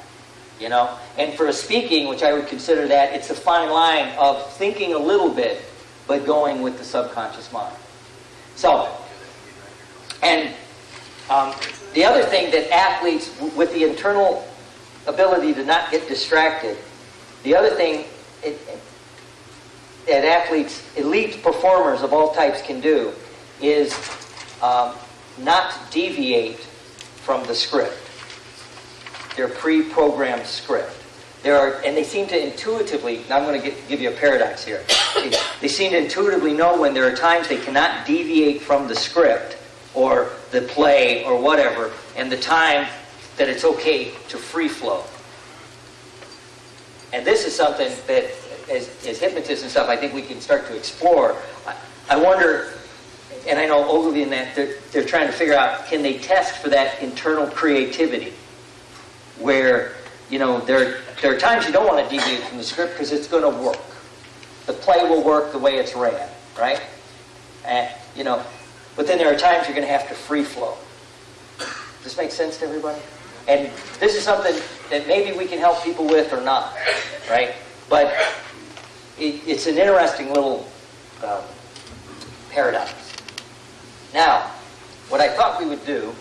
You know? And for a speaking, which I would consider that, it's a fine line of thinking a little bit, but going with the subconscious mind. So, and um, the other thing that athletes, with the internal ability to not get distracted, the other thing it, that athletes, elite performers of all types can do is um, not deviate from the script, their pre-programmed script. There are, and they seem to intuitively. Now I'm going to get, give you a paradox here. They, seem to intuitively know when there are times they cannot deviate from the script or the play or whatever, and the time that it's okay to free flow. And this is something that, as, as hypnotists and stuff, I think we can start to explore. I, I wonder, and I know Ogilvy and that, they're, they're trying to figure out, can they test for that internal creativity? Where, you know, there, there are times you don't want to deviate from the script because it's going to work. The play will work the way it's ran, right? And, you know, but then there are times you're going to have to free flow. Does this make sense to everybody? And this is something that maybe we can help people with or not, right? But it, it's an interesting little um, paradox. Now, what I thought we would do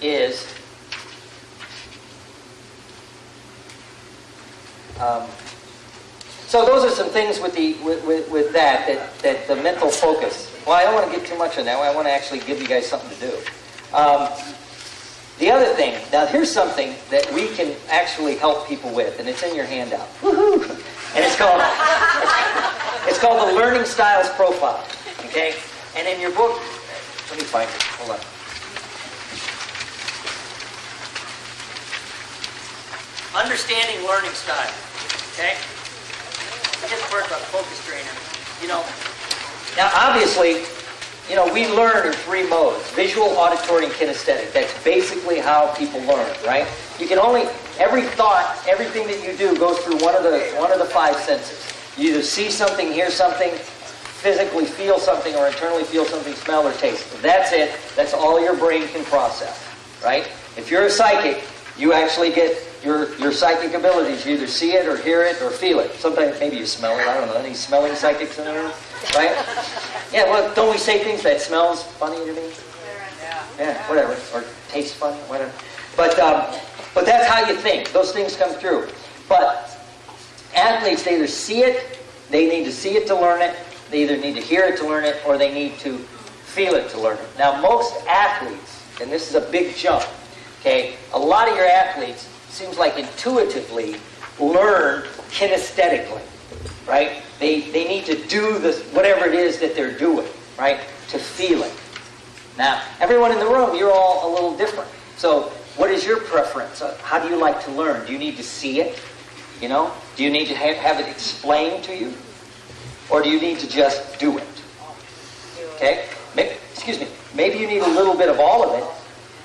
is um, so those are some things with the with, with, with that, that that the mental focus. Well, I don't want to get too much on that. I want to actually give you guys something to do. Um, the other thing, now here's something that we can actually help people with, and it's in your handout. Woohoo! And it's called it's called the Learning Styles Profile. Okay? And in your book, let me find it. Hold on. Understanding learning style. Okay? The part about focus trainer. You know, now obviously, you know, we learn in three modes visual, auditory, and kinesthetic. That's basically how people learn, right? You can only, every thought, everything that you do goes through one of the, one of the five senses. You either see something, hear something, physically feel something, or internally feel something, smell or taste. That's it. That's all your brain can process, right? If you're a psychic, you actually get your, your psychic abilities. You either see it or hear it or feel it. Sometimes maybe you smell it. I don't know. Any smelling psychics in the room? Right? Yeah, well, don't we say things that smells funny to me? Yeah, whatever. Or tastes funny, whatever. But, um, but that's how you think. Those things come through. But athletes, they either see it, they need to see it to learn it, they either need to hear it to learn it, or they need to feel it to learn it. Now, most athletes, and this is a big jump, okay, a lot of your athletes seems like intuitively learn kinesthetically, right? They, they need to do this, whatever it is that they're doing, right? To feel it. Now, everyone in the room, you're all a little different. So, what is your preference? Uh, How do you like to learn? Do you need to see it? You know? Do you need to have, have it explained to you? Or do you need to just do it? Okay? Maybe, excuse me. Maybe you need a little bit of all of it,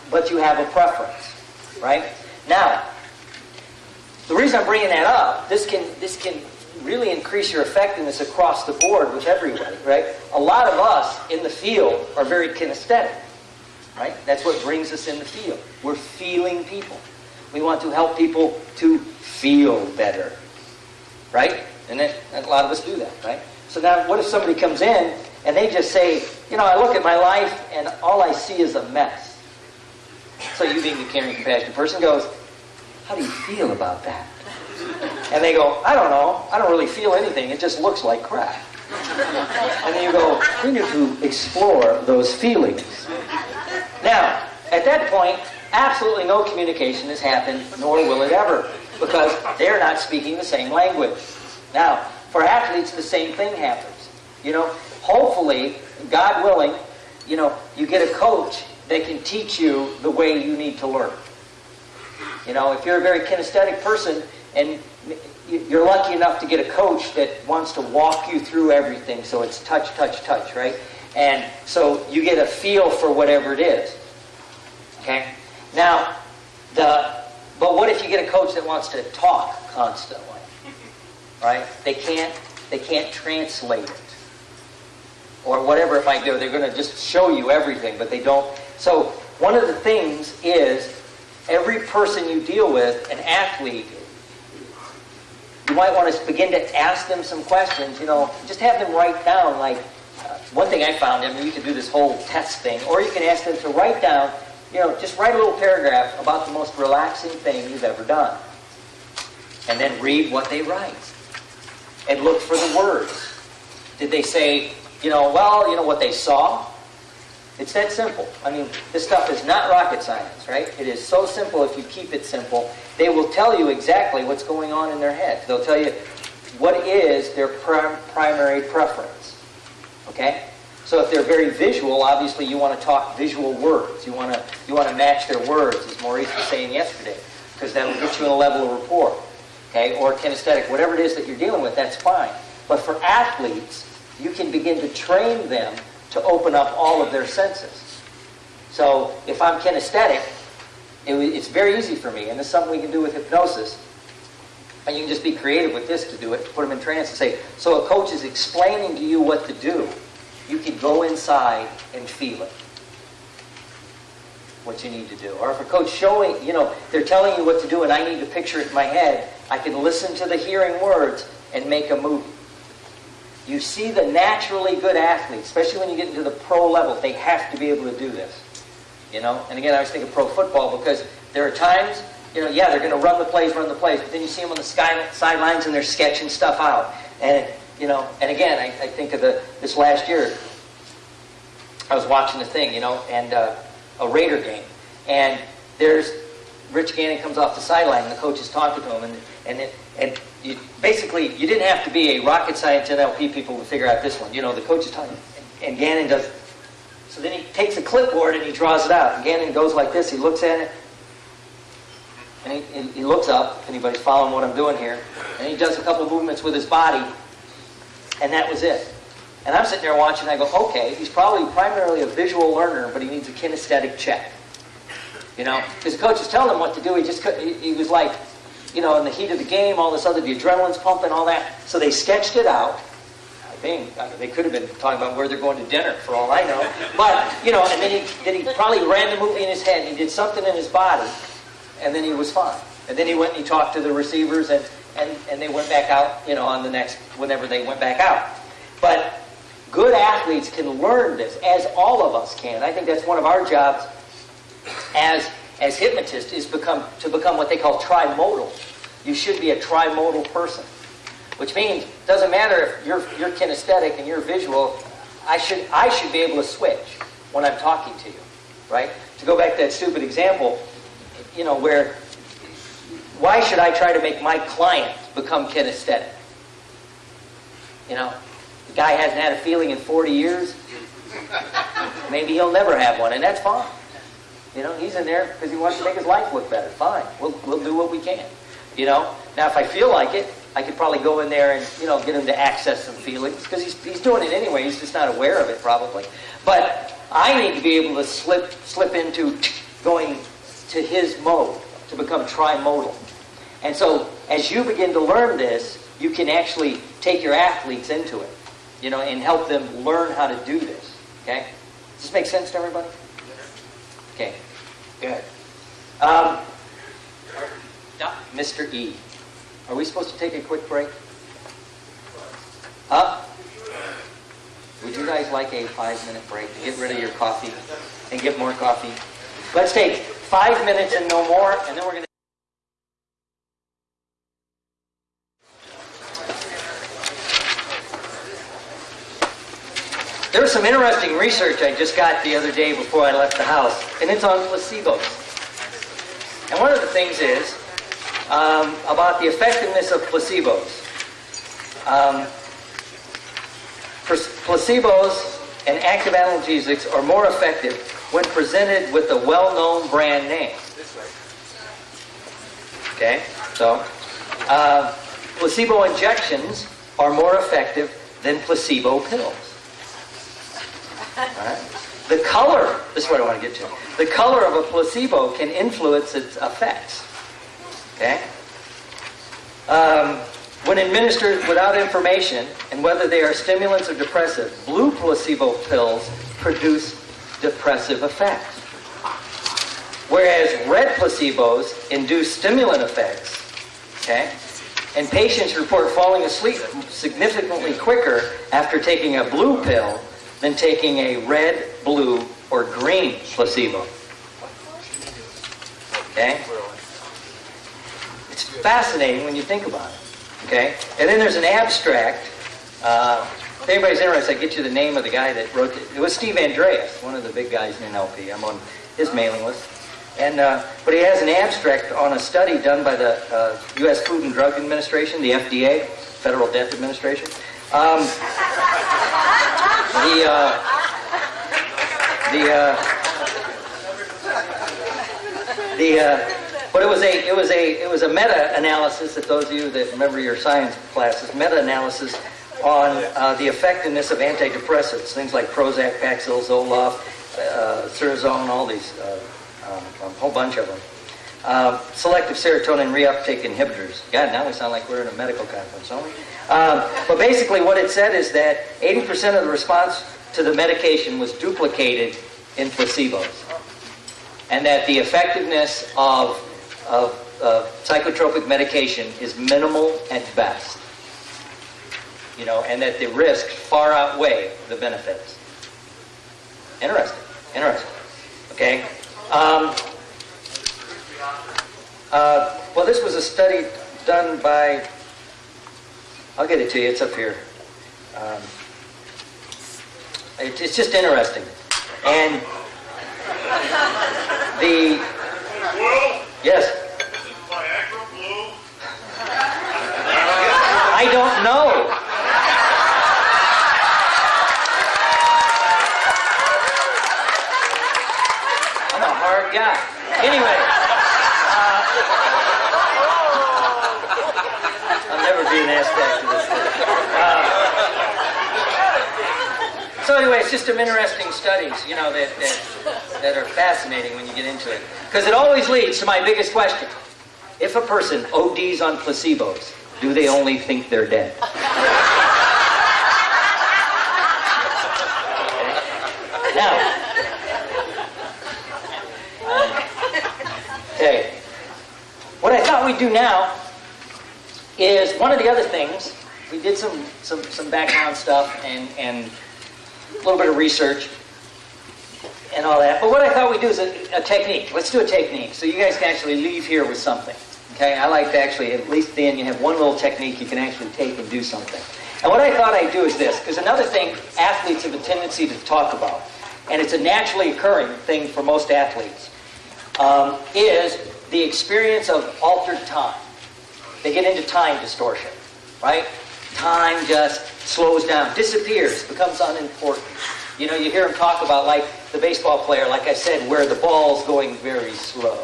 but you have a preference, right? Now, the reason I'm bringing that up, this can this can really increase your effectiveness across the board with everybody, right? A lot of us in the field are very kinesthetic, right? That's what brings us in the field. We're feeling people. We want to help people to feel better, right? And a lot of us do that, right? So now, what if somebody comes in and they just say, you know, I look at my life and all I see is a mess. So you being the caring, compassionate person goes, how do you feel about that? And they go, I don't know. I don't really feel anything. It just looks like crap. And then you go, we need to explore those feelings. Now, at that point, absolutely no communication has happened, nor will it ever, because they're not speaking the same language. Now, for athletes, the same thing happens. You know, hopefully, God willing, you know, you get a coach that can teach you the way you need to learn. You know, if you're a very kinesthetic person and you're lucky enough to get a coach that wants to walk you through everything, so it's touch, touch, touch, right? And so you get a feel for whatever it is. Okay? Now, the but what if you get a coach that wants to talk constantly? Right? They can't they can't translate it. Or whatever it might do. They're going to just show you everything, but they don't. So one of the things is every person you deal with, an athlete, you might want to begin to ask them some questions. You know, just have them write down like uh, one thing I found. I mean, you can do this whole test thing, or you can ask them to write down. You know, just write a little paragraph about the most relaxing thing you've ever done, and then read what they write, and look for the words. Did they say, you know, well, you know what they saw? It's that simple. I mean, this stuff is not rocket science, right? It is so simple if you keep it simple. They will tell you exactly what's going on in their head. They'll tell you what is their prim- primary preference. Okay? So if they're very visual, obviously you want to talk visual words. You want to you want to match their words, as Maurice was saying yesterday, because that'll get you in a level of rapport. Okay? Or kinesthetic, whatever it is that you're dealing with, that's fine. But for athletes, you can begin to train them to open up all of their senses. So if I'm kinesthetic, it, it's very easy for me, and it's something we can do with hypnosis. And you can just be creative with this to do it, to put them in trance and say, so a coach is explaining to you what to do. You can go inside and feel it. What you need to do. Or if a coach showing, you know, they're telling you what to do and I need to picture it in my head, I can listen to the hearing words and make a movie. You see the naturally good athletes, especially when you get into the pro level, they have to be able to do this. You know? And again, I was thinking of pro football because there are times, you know, yeah, they're going to run the plays, run the plays, but then you see them on the sky, sidelines and they're sketching stuff out. And, you know, and again, I, I think of the this last year, I was watching the thing, you know, and uh, a Raider game. And there's Rich Gannon comes off the sideline and the coach is talking to him, and, and, it, and you, basically, you didn't have to be a rocket science NLP people to figure out this one. You know, the coach is talking, and Gannon does. So then he takes a clipboard and he draws it out. And Gannon goes like this. He looks at it, and he, he looks up. If anybody's following what I'm doing here, and he does a couple movements with his body, and that was it. And I'm sitting there watching. I go, okay, he's probably primarily a visual learner, but he needs a kinesthetic check. You know, the coach is telling him what to do. He just he, he was like, you know, in the heat of the game, all this other, the adrenaline's pumping, all that. So they sketched it out. I think mean, they could have been talking about where they're going to dinner, for all I know. But you know, and then he then he probably ran the movie in his head. He did something in his body, and then he was fine. And then he went and he talked to the receivers, and and and they went back out. You know, on the next whenever they went back out. But good athletes can learn this, as all of us can. I think that's one of our jobs as as hypnotists is become to become what they call trimodal. You should be a trimodal person, which means doesn't matter if you're you're kinesthetic and you're visual. I should I should be able to switch when I'm talking to you, right? To go back to that stupid example, you know, where why should I try to make my client become kinesthetic? You know, the guy hasn't had a feeling in 40 years. Maybe he'll never have one, and that's fine. You know, he's in there because he wants to make his life look better. Fine, we'll, we'll do what we can. You know, now if I feel like it, I could probably go in there and you know get him to access some feelings because he's, he's doing it anyway. He's just not aware of it probably. But I need to be able to slip slip into going to his mode to become trimodal. And so as you begin to learn this, you can actually take your athletes into it, you know, and help them learn how to do this. Okay, does this make sense to everybody? Okay, good. Um, Mr. E, are we supposed to take a quick break? Huh? Would you guys like a five-minute break to get rid of your coffee and get more coffee? Let's take five minutes and no more, and then we're going to. There was some interesting research I just got the other day before I left the house, and it's on placebos. And one of the things is um, about the effectiveness of placebos. Um, placebos and active analgesics are more effective when presented with a well-known brand name. Okay, so uh, placebo injections are more effective than placebo pills. The color, this is what I want to get to. The color of a placebo can influence its effects. Okay? Um, when administered without information and whether they are stimulants or depressive, blue placebo pills produce depressive effects. Whereas red placebos induce stimulant effects. Okay? And patients report falling asleep significantly quicker after taking a blue pill than taking a red, blue, or green placebo. Okay? It's fascinating when you think about it. Okay? And then there's an abstract. Uh, if anybody's interested, I get you the name of the guy that wrote it. It was Steve Andreas, one of the big guys in NLP. I'm on his mailing list. And, uh, but he has an abstract on a study done by the uh, U.S. Food and Drug Administration, the FDA, Federal Death Administration. Um, the uh, the uh, the uh, but it was a it was a it was a meta-analysis that those of you that remember your science classes meta-analysis on uh, the effectiveness of antidepressants, things like Prozac, Paxil, Zoloft, uh, Cerazone, all these, uh, um, a whole bunch of them. Uh, selective serotonin reuptake inhibitors. God, now we sound like we're in a medical conference, don't we? Um, but basically, what it said is that 80% of the response to the medication was duplicated in placebos, and that the effectiveness of, of, of psychotropic medication is minimal at best. You know, and that the risks far outweigh the benefits. Interesting. Interesting. Okay. Um, uh, well, this was a study done by I'll get it to you. It's up here. Um, it, it's just interesting. And the yes. I don't know. I'm a hard guy. Anyway. never be an aspect this Uh, so anyway, it's just some interesting studies, you know, that, that, that are fascinating when you get into it. Because it always leads to my biggest question. If a person ODs on placebos, do they only think they're dead? Now, okay, what I thought we'd do now is one of the other things, we did some, some, some background stuff and, and a little bit of research and all that. But what I thought we'd do is a, a, technique. Let's do a technique so you guys can actually leave here with something. Okay, I like to actually, at least then you have one little technique you can actually take and do something. And what I thought I'd do is this, because another thing athletes have a tendency to talk about, and it's a naturally occurring thing for most athletes, um, is the experience of altered time they get into time distortion, right? Time just slows down, disappears, becomes unimportant. You know, you hear them talk about like the baseball player, like I said, where the ball's going very slow,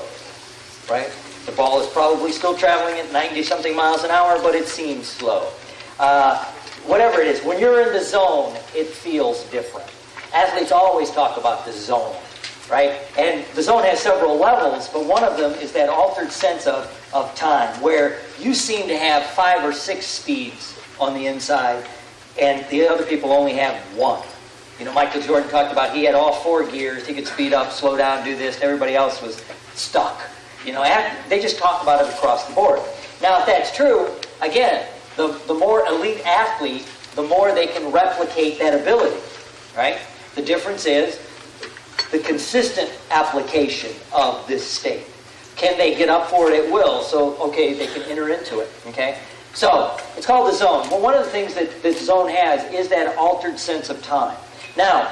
right? The ball is probably still traveling at 90 something miles an hour, but it seems slow. Uh, whatever it is, when you're in the zone, it feels different. Athletes always talk about the zone right? And the zone has several levels, but one of them is that altered sense of, of time, where you seem to have five or six speeds on the inside, and the other people only have one. You know, Michael Jordan talked about he had all four gears. He could speed up, slow down, do this. Everybody else was stuck. You know, they just talk about it across the board. Now, if that's true, again, the, the more elite athlete, the more they can replicate that ability, right? The difference is the consistent application of this state. Can they get up for it at will? So, okay, they can enter into it. Okay? So, it's called the zone. Well, one of the things that the zone has is that altered sense of time. Now,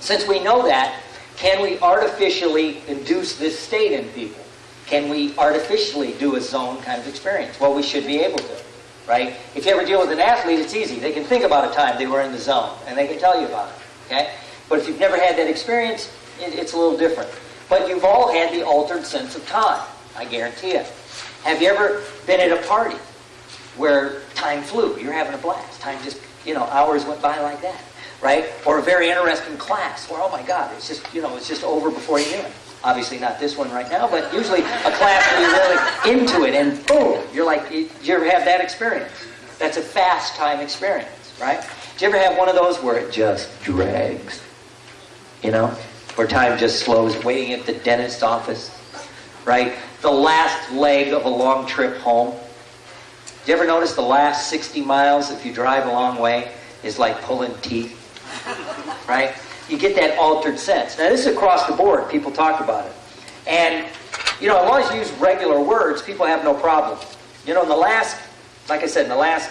since we know that, can we artificially induce this state in people? Can we artificially do a zone kind of experience? Well, we should be able to, right? If you ever deal with an athlete, it's easy. They can think about a time they were in the zone, and they can tell you about it, okay? But if you've never had that experience, it, it's a little different. But you've all had the altered sense of time, I guarantee it. Have you ever been at a party where time flew? You're having a blast. Time just, you know, hours went by like that, right? Or a very interesting class where, oh my God, it's just, you know, it's just over before you knew it. Obviously not this one right now, but usually a class where you're really into it and boom, you're like, you, you ever have that experience? That's a fast time experience, right? Do you ever have one of those where it just drags? You know, where time just slows, waiting at the dentist's office, right? The last leg of a long trip home. Do you ever notice the last 60 miles, if you drive a long way, is like pulling teeth? Right? You get that altered sense. Now, this is across the board. People talk about it. And, you know, as long as you use regular words, people have no problem. You know, in the last, like I said, in the last,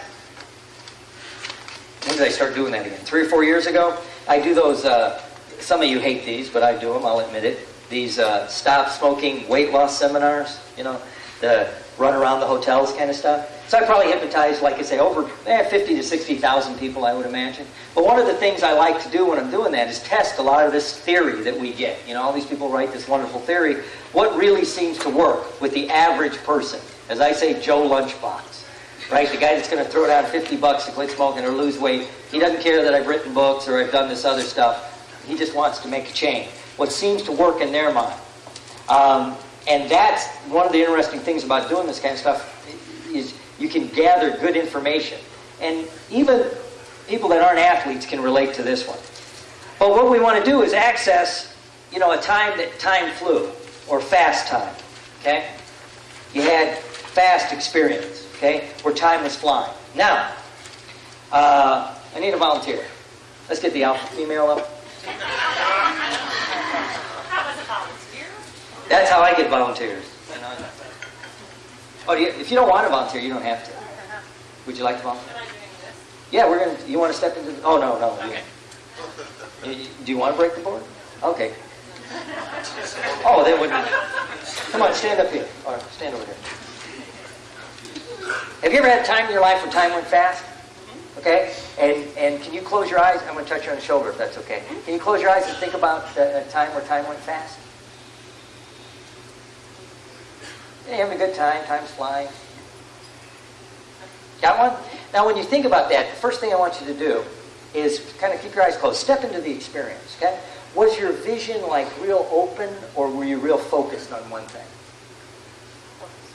when did I start doing that again? Three or four years ago? I do those, uh, some of you hate these, but I do them, I'll admit it. These uh, stop smoking weight loss seminars, you know, the run around the hotels kind of stuff. So I probably hypnotized, like I say, over eh, 50 to 60,000 people, I would imagine. But one of the things I like to do when I'm doing that is test a lot of this theory that we get. You know, all these people write this wonderful theory. What really seems to work with the average person? As I say, Joe Lunchbox, right? The guy that's going to throw down 50 bucks to quit smoking or lose weight. He doesn't care that I've written books or I've done this other stuff. He just wants to make a change. What seems to work in their mind. Um, and that's one of the interesting things about doing this kind of stuff is you can gather good information. And even people that aren't athletes can relate to this one. But what we want to do is access, you know, a time that time flew or fast time. Okay? You had fast experience, okay, where time was flying. Now, uh, I need a volunteer. Let's get the alpha female up. That's how I get volunteers. Oh, do you, if you don't want to volunteer, you don't have to. Would you like to volunteer? Yeah, we're gonna. You want to step into? The, oh no, no. Okay. You, do you want to break the board? Okay. Oh, they wouldn't. Come on, stand up here. Or stand over here. Have you ever had a time in your life when time went fast? Okay? And and can you close your eyes? I'm going to touch you on the shoulder if that's okay. Can you close your eyes and think about a time where time went fast? Yeah, having a good time. Time's flying. Got one? Now, when you think about that, the first thing I want you to do is kind of keep your eyes closed. Step into the experience, okay? Was your vision like real open or were you real focused on one thing?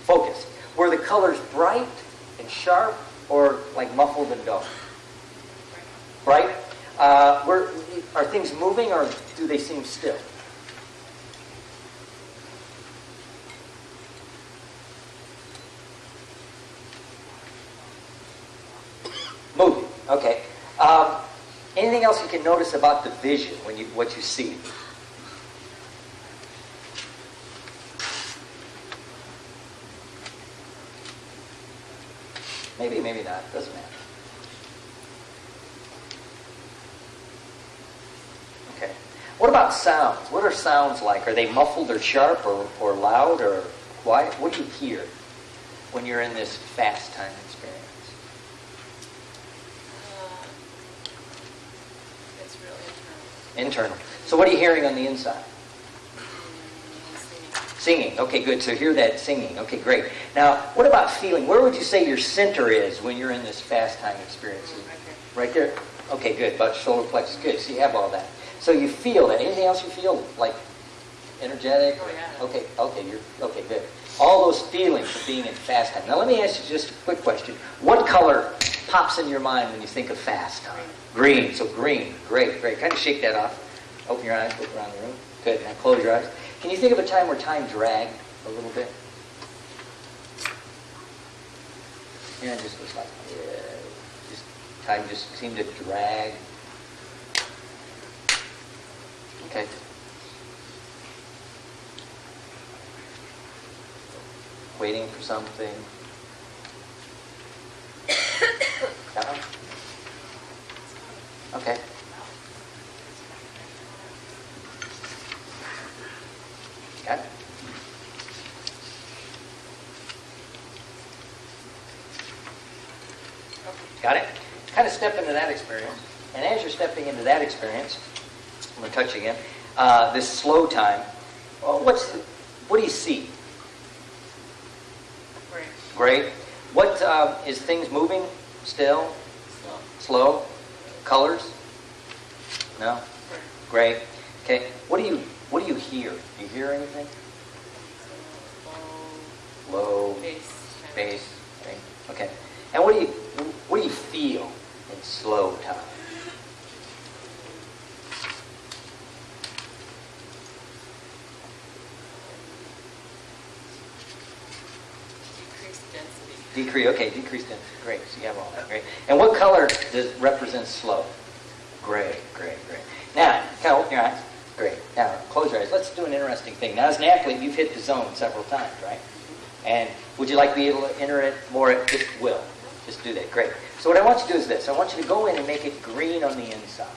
Focused. Were the colors bright and sharp or like muffled and dull? Right? Uh, are things moving or do they seem still? Moving. Okay. Um, anything else you can notice about the vision when you what you see? Maybe, maybe not. Doesn't matter. Okay. What about sounds? What are sounds like? Are they muffled or sharp or, or loud or quiet? What do you hear when you're in this fast time experience? Uh, it's really Internal. So what are you hearing on the inside? Singing. Okay, good. So hear that singing. Okay, great. Now, what about feeling? Where would you say your center is when you're in this fast time experience? Right there? Okay, good. About shoulder plexus. Good. So you have all that. So you feel that. Anything else you feel? Like energetic? Oh, yeah. Okay, okay, you're okay, good. All those feelings of being in fast time. Now let me ask you just a quick question. What color pops in your mind when you think of fast time? Green. So green. Great, great. Kind of shake that off. Open your eyes, look around the room. Good. Now close your eyes. Can you think of a time where time dragged a little bit? Yeah, it just was like, yeah, just time just seemed to drag. Okay. Waiting for something. That one? Okay. Got it? Kind of step into that experience. And as you're stepping into that experience, I'm going to touch again, uh, this slow time, well, what's, what do you see? Great. Great. What uh, is things moving still? Slow. Colors? No. Great. Okay. What do you What do you hear? Do you hear anything? Low. Bass. Okay. Okay. And what do you What do you feel in slow time? Decreased density. Decrease. Okay. Decreased density. Great. So you have all that. Great. And what color does represents slow? Gray. Great. Great. Now, kind of open your eyes. Great. Now, close your eyes. Let's do an interesting thing. Now, as an athlete, you've hit the zone several times, right? And would you like to be able to enter it more at will? Just do that. Great. So what I want you to do is this. I want you to go in and make it green on the inside.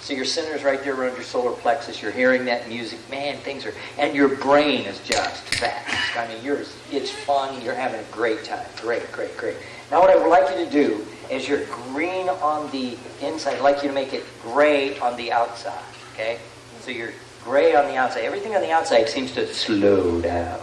So your center's right there around your solar plexus. You're hearing that music. Man, things are... And your brain is just fast. I mean, yours, it's fun. You're having a great time. Great, great, great. Now what I would like you to do is you're green on the inside. I'd like you to make it gray on the outside. Okay? So you're gray on the outside. Everything on the outside seems to slow down.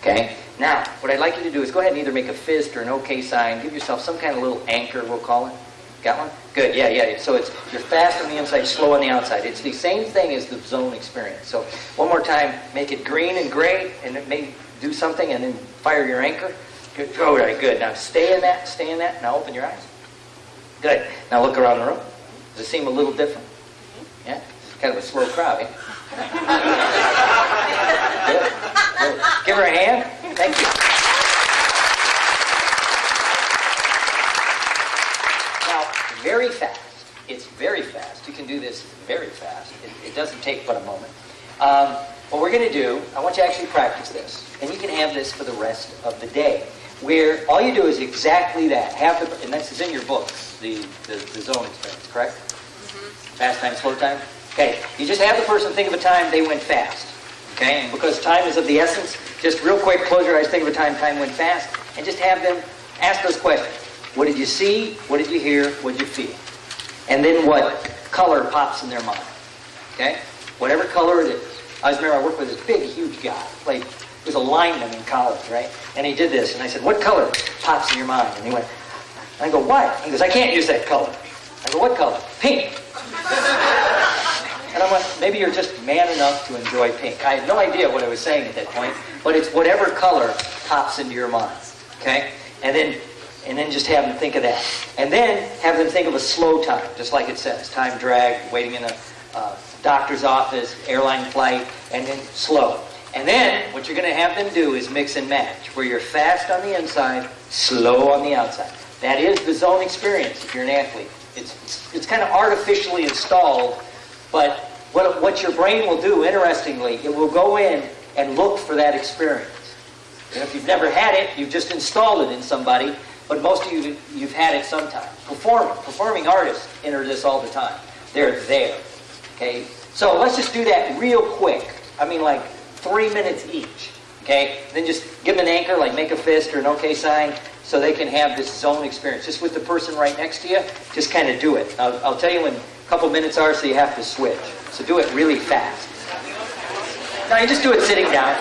Okay? Now, what I'd like you to do is go ahead and either make a fist or an OK sign. Give yourself some kind of little anchor, we'll call it. Got one? Good. Yeah, yeah. So it's you're fast on the inside, slow on the outside. It's the same thing as the zone experience. So one more time, make it green and gray, and it may do something, and then fire your anchor. Good. All right. Good. Now stay in that. Stay in that. Now open your eyes. Good. Now look around the room. Does it seem a little different? Yeah. It's kind of a slow crowd. Yeah? Good. Good. Give her a hand. Thank you. Now, very fast. It's very fast. You can do this very fast. It, it doesn't take but a moment. Um, what we're going to do, I want you to actually practice this. And you can have this for the rest of the day. Where all you do is exactly that. Have the, and this is in your books, the, the, the zone experience, correct? Fast time, slow time? Okay. You just have the person think of a time they went fast. Okay? And because time is of the essence, just real quick, close your eyes, think of a time time went fast, and just have them ask those questions. What did you see? What did you hear? What did you feel? And then what color pops in their mind? Okay? Whatever color it is. I just remember I worked with this big, huge guy. like he was a lineman in college, right? And he did this, and I said, what color pops in your mind? And he went, and I go, what? He goes, I can't use that color. I go, what color? Pink. And I went, maybe you're just man enough to enjoy pink. I had no idea what I was saying at that point, but it's whatever color pops into your mind. Okay? And then and then just have them think of that. And then have them think of a slow time, just like it says. Time drag, waiting in a uh, doctor's office, airline flight, and then slow. And then what you're going to have them do is mix and match, where you're fast on the inside, slow on the outside. That is the zone experience if you're an athlete. It's, it's, it's kind of artificially installed, but what, what your brain will do, interestingly, it will go in and look for that experience. And if you've never had it, you've just installed it in somebody, but most of you, you've had it sometime. Performing, performing artists enter this all the time. They're there. Okay? So let's just do that real quick. I mean, like three minutes each. Okay? Then just give them an anchor, like make a fist or an OK sign, so they can have this zone experience. Just with the person right next to you, just kind of do it. I'll, I'll tell you when a couple minutes are, so you have to switch. So do it really fast. Now you just do it sitting down.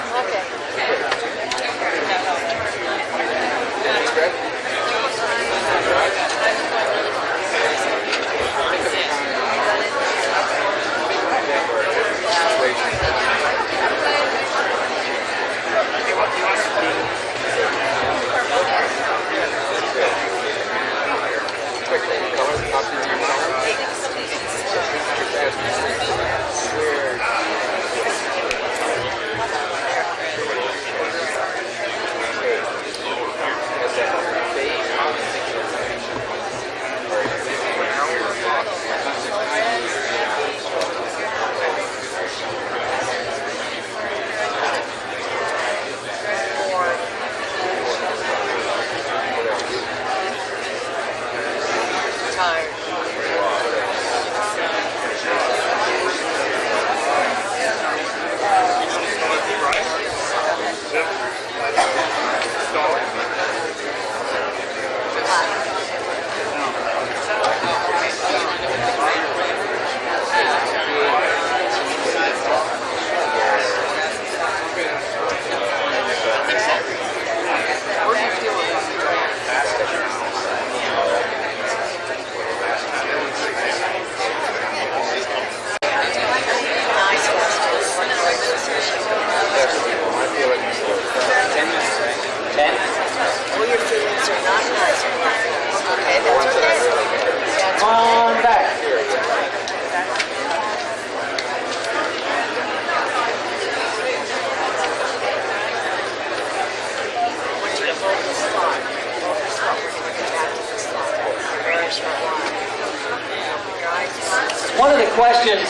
One of the questions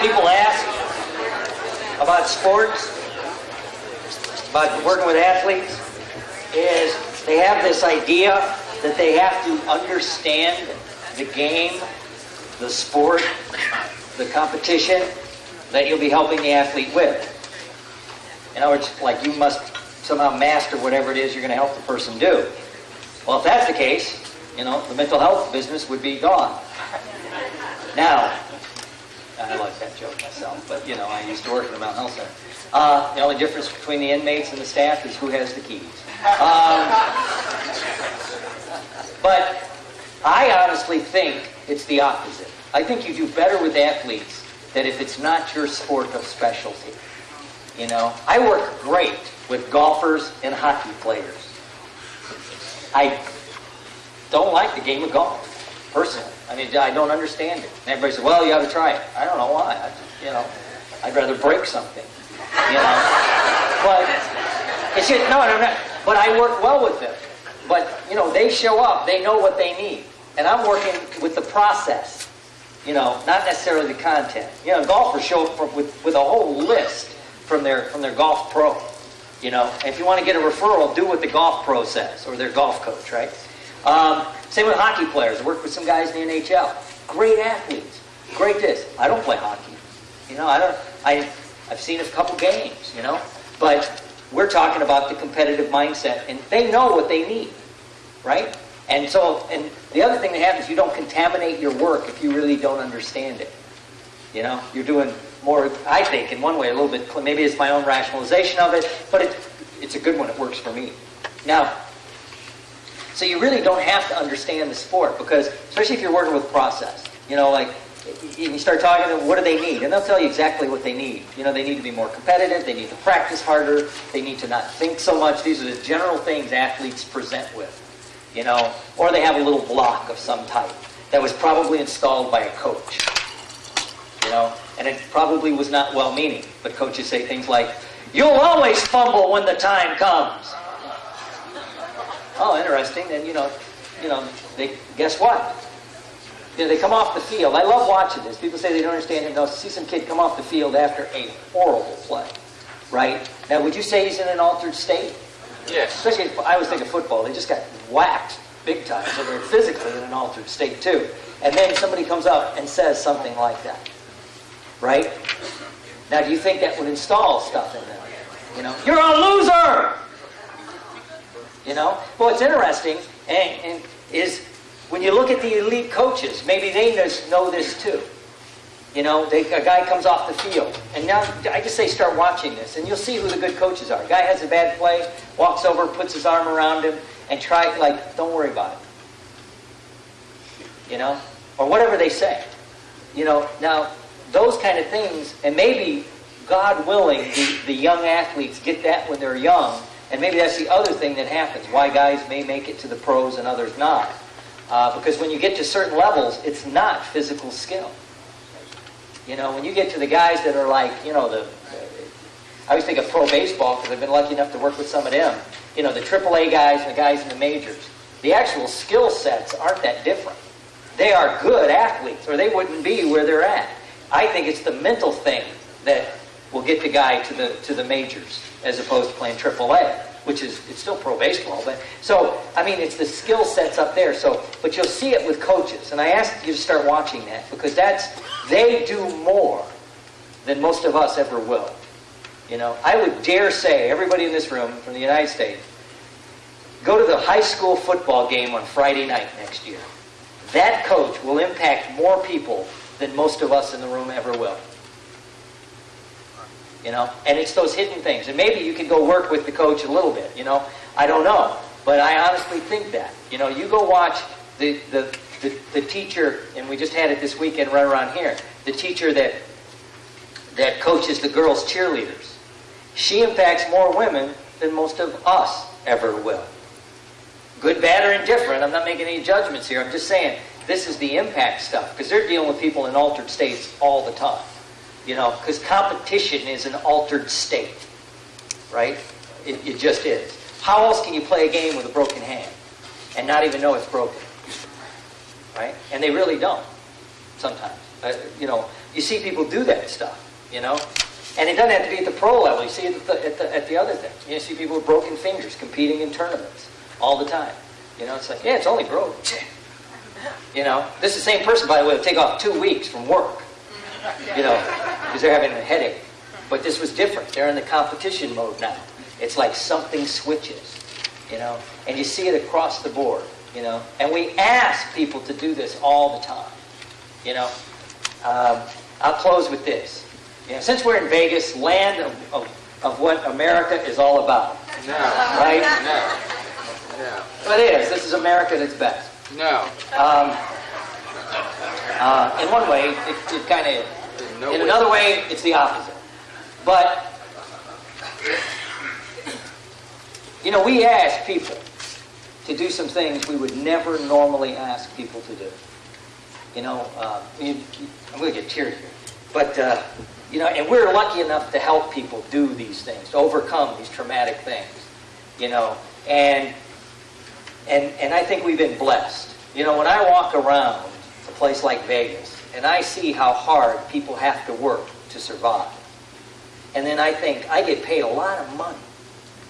people ask about sports, about working with athletes, is they have this idea that they have to understand the game, the sport, the competition that you'll be helping the athlete with. In other words, like you must somehow master whatever it is you're going to help the person do. Well, if that's the case, you know, the mental health business would be gone. Now, I like that joke myself, but you know, I used to work in a mental health center. Uh, the only difference between the inmates and the staff is who has the keys. Um, but I honestly think it's the opposite. I think you do better with athletes that if it's not your sport of specialty. You know, I work great with golfers and hockey players. I don't like the game of golf, personally. I mean, I don't understand it. And everybody says, well, you ought to try it. I don't know why. I just, you know, I'd rather break something, you know. But it's just, no, no, no. But I work well with them. But, you know, they show up. They know what they need. And I'm working with the process, you know, not necessarily the content. You know, golfers show up with, with a whole list from their, from their golf pro. You know, if you want to get a referral, do what the golf pro says or their golf coach, right? Um, same with hockey players. I worked with some guys in the NHL. Great athletes. Great this. I don't play hockey. You know, I don't. I I've seen a couple games. You know, but we're talking about the competitive mindset, and they know what they need, right? And so, and the other thing that happens, you don't contaminate your work if you really don't understand it. You know, you're doing more, I think, in one way, a little bit, maybe it's my own rationalization of it, but it, it's a good one. It works for me. Now, so you really don't have to understand the sport because, especially if you're working with process, you know, like you start talking to them, what do they need? And they'll tell you exactly what they need. You know, they need to be more competitive, they need to practice harder, they need to not think so much. These are the general things athletes present with, you know, or they have a little block of some type that was probably installed by a coach, you know, and it probably was not well meaning. But coaches say things like, You'll always fumble when the time comes. Oh, interesting. And you know, you know, they guess what? You know, they come off the field. I love watching this. People say they don't understand it. They'll see some kid come off the field after a horrible play, right? Now, would you say he's in an altered state? Yes. Especially, if- I always think of football. They just got whacked big time, so they're physically in an altered state too. And then somebody comes up and says something like that, right? Now, do you think that would install stuff in them? You know, you're a loser. You know, well, what's interesting and, and is when you look at the elite coaches, maybe they know this too. You know, they, a guy comes off the field, and now I just say start watching this, and you'll see who the good coaches are. Guy has a bad play, walks over, puts his arm around him, and try like, don't worry about it. You know, or whatever they say. You know, now those kind of things, and maybe God willing, the, the young athletes get that when they're young, and maybe that's the other thing that happens. Why guys may make it to the pros and others not. Uh, because when you get to certain levels, it's not physical skill. You know, when you get to the guys that are like, you know, the, I always think of pro baseball because I've been lucky enough to work with some of them. You know, the AAA guys and the guys in the majors. The actual skill sets aren't that different. They are good athletes, or they wouldn't be where they're at. I think it's the mental thing that will get the guy to the to the majors as opposed to playing AAA, which is it's still pro baseball. But so I mean, it's the skill sets up there. So, but you'll see it with coaches, and I ask you to start watching that because that's they do more than most of us ever will. You know, I would dare say everybody in this room from the United States go to the high school football game on Friday night next year. That coach will impact more people than most of us in the room ever will. You know, and it's those hidden things. And maybe you could go work with the coach a little bit, you know. I don't know. But I honestly think that. You know, you go watch the, the, the, the teacher, and we just had it this weekend right around here, the teacher that that coaches the girls' cheerleaders. She impacts more women than most of us ever will. Good, bad, or indifferent. I'm not making any judgments here. I'm just saying this is the impact stuff because they're dealing with people in altered states all the time. You know, because competition is an altered state, right? It, it just is. How else can you play a game with a broken hand and not even know it's broken? Right? And they really don't sometimes. Uh, you know, you see people do that stuff, you know? And it doesn't have to be at the pro level. You see it at the, at the, at the other things. You see people with broken fingers competing in tournaments all the time. You know, it's like, yeah, it's only broke. You know, this is the same person, by the way, will take off two weeks from work, you know, because they're having a headache. But this was different. They're in the competition mode now. It's like something switches, you know, and you see it across the board, you know. And we ask people to do this all the time, you know. Um, I'll close with this. You know, since we're in Vegas, land of, of, of what America is all about, No, right? no, no, But it is. This is America at its best. no. Um, uh, in one way, it, it kind of no in way. another way, it's the opposite. But, you know, we ask people to do some things we would never normally ask people to do. You know, uh, you, I'm going to get teary here. But, uh, you know, and we're lucky enough to help people do these things, to overcome these traumatic things, you know. And, and, and I think we've been blessed. You know, when I walk around place like Vegas and I see how hard people have to work to survive, and then I think I get paid a lot of money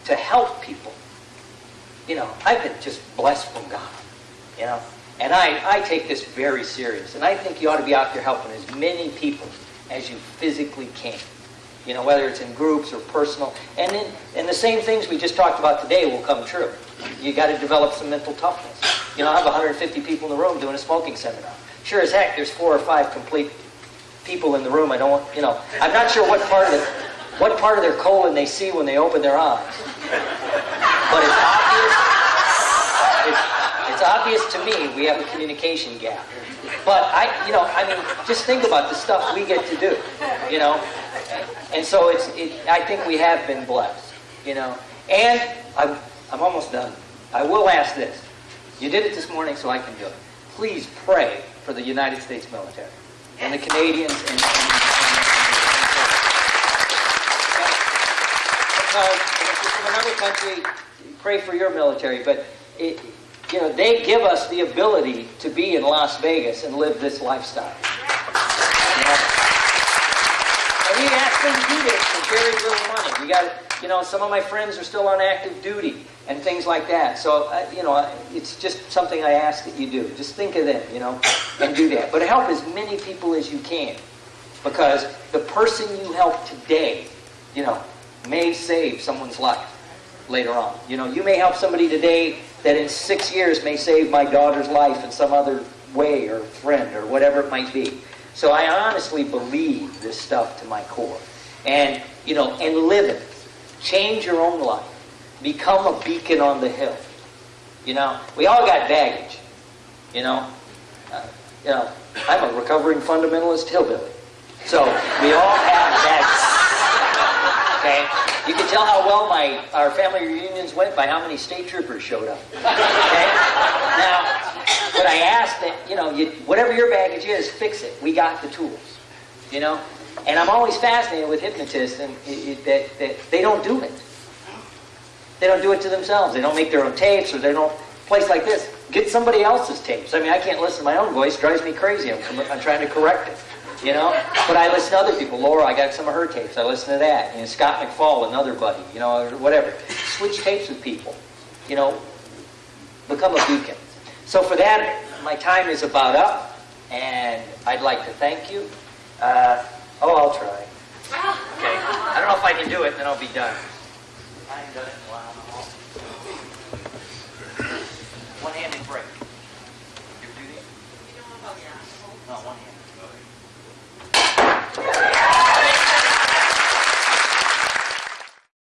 to help people. You know, I've been just blessed from God, you know. And I, I take this very serious. And I think you ought to be out there helping as many people as you physically can. You know, whether it's in groups or personal. And then, and the same things we just talked about today will come true. You got to develop some mental toughness. You know, I have 150 people in the room doing a smoking seminar. Sure as heck, there's four or five complete people in the room. I don't want, you know, I'm not sure what part of the, what part of their colon they see when they open their eyes. But it's obvious. It's, it's obvious to me we have a communication gap. But I, you know, I mean, just think about the stuff we get to do, you know. And so it's, it, I think we have been blessed, you know. And I'm, I'm almost done. I will ask this. You did it this morning, so I can do it. Please pray for the United States military and the Canadians and, and, because if you're from another country, pray for your military. But it, you know, they give us the ability to be in Las Vegas and live this lifestyle. You know? Do this for very little money. We got, you know, some of my friends are still on active duty and things like that. So, uh, you know, it's just something I ask that you do. Just think of them, you know, and do that. But help as many people as you can, because the person you help today, you know, may save someone's life later on. You know, you may help somebody today that in six years may save my daughter's life in some other way or friend or whatever it might be. So I honestly believe this stuff to my core. And, you know, and live it. Change your own life. Become a beacon on the hill. You know, we all got baggage. You know, uh, you know, I'm a recovering fundamentalist hillbilly. So we all have baggage. Okay? You can tell how well my our family reunions went by how many state troopers showed up. Okay? Now, but I ask that, you know, you, whatever your baggage is, fix it. We got the tools. You know? And I'm always fascinated with hypnotists and it, it, that, that they don't do it. They don't do it to themselves. They don't make their own tapes or they don't place like this. Get somebody else's tapes. I mean, I can't listen to my own voice. Drives me crazy. I'm, I'm trying to correct it. You know? But I listen to other people. Laura, I got some of her tapes. I listen to that. Know, Scott McFall, another buddy, you know, or whatever. Switch tapes with people. You know, become a beacon. So for that, my time is about up, and I'd like to thank you. Uh, Oh, I'll try. Okay. I don't know if I can do it, then I'll be done. I ain't done it in a while. One-handed break. You ever do oh, these? Not one-handed.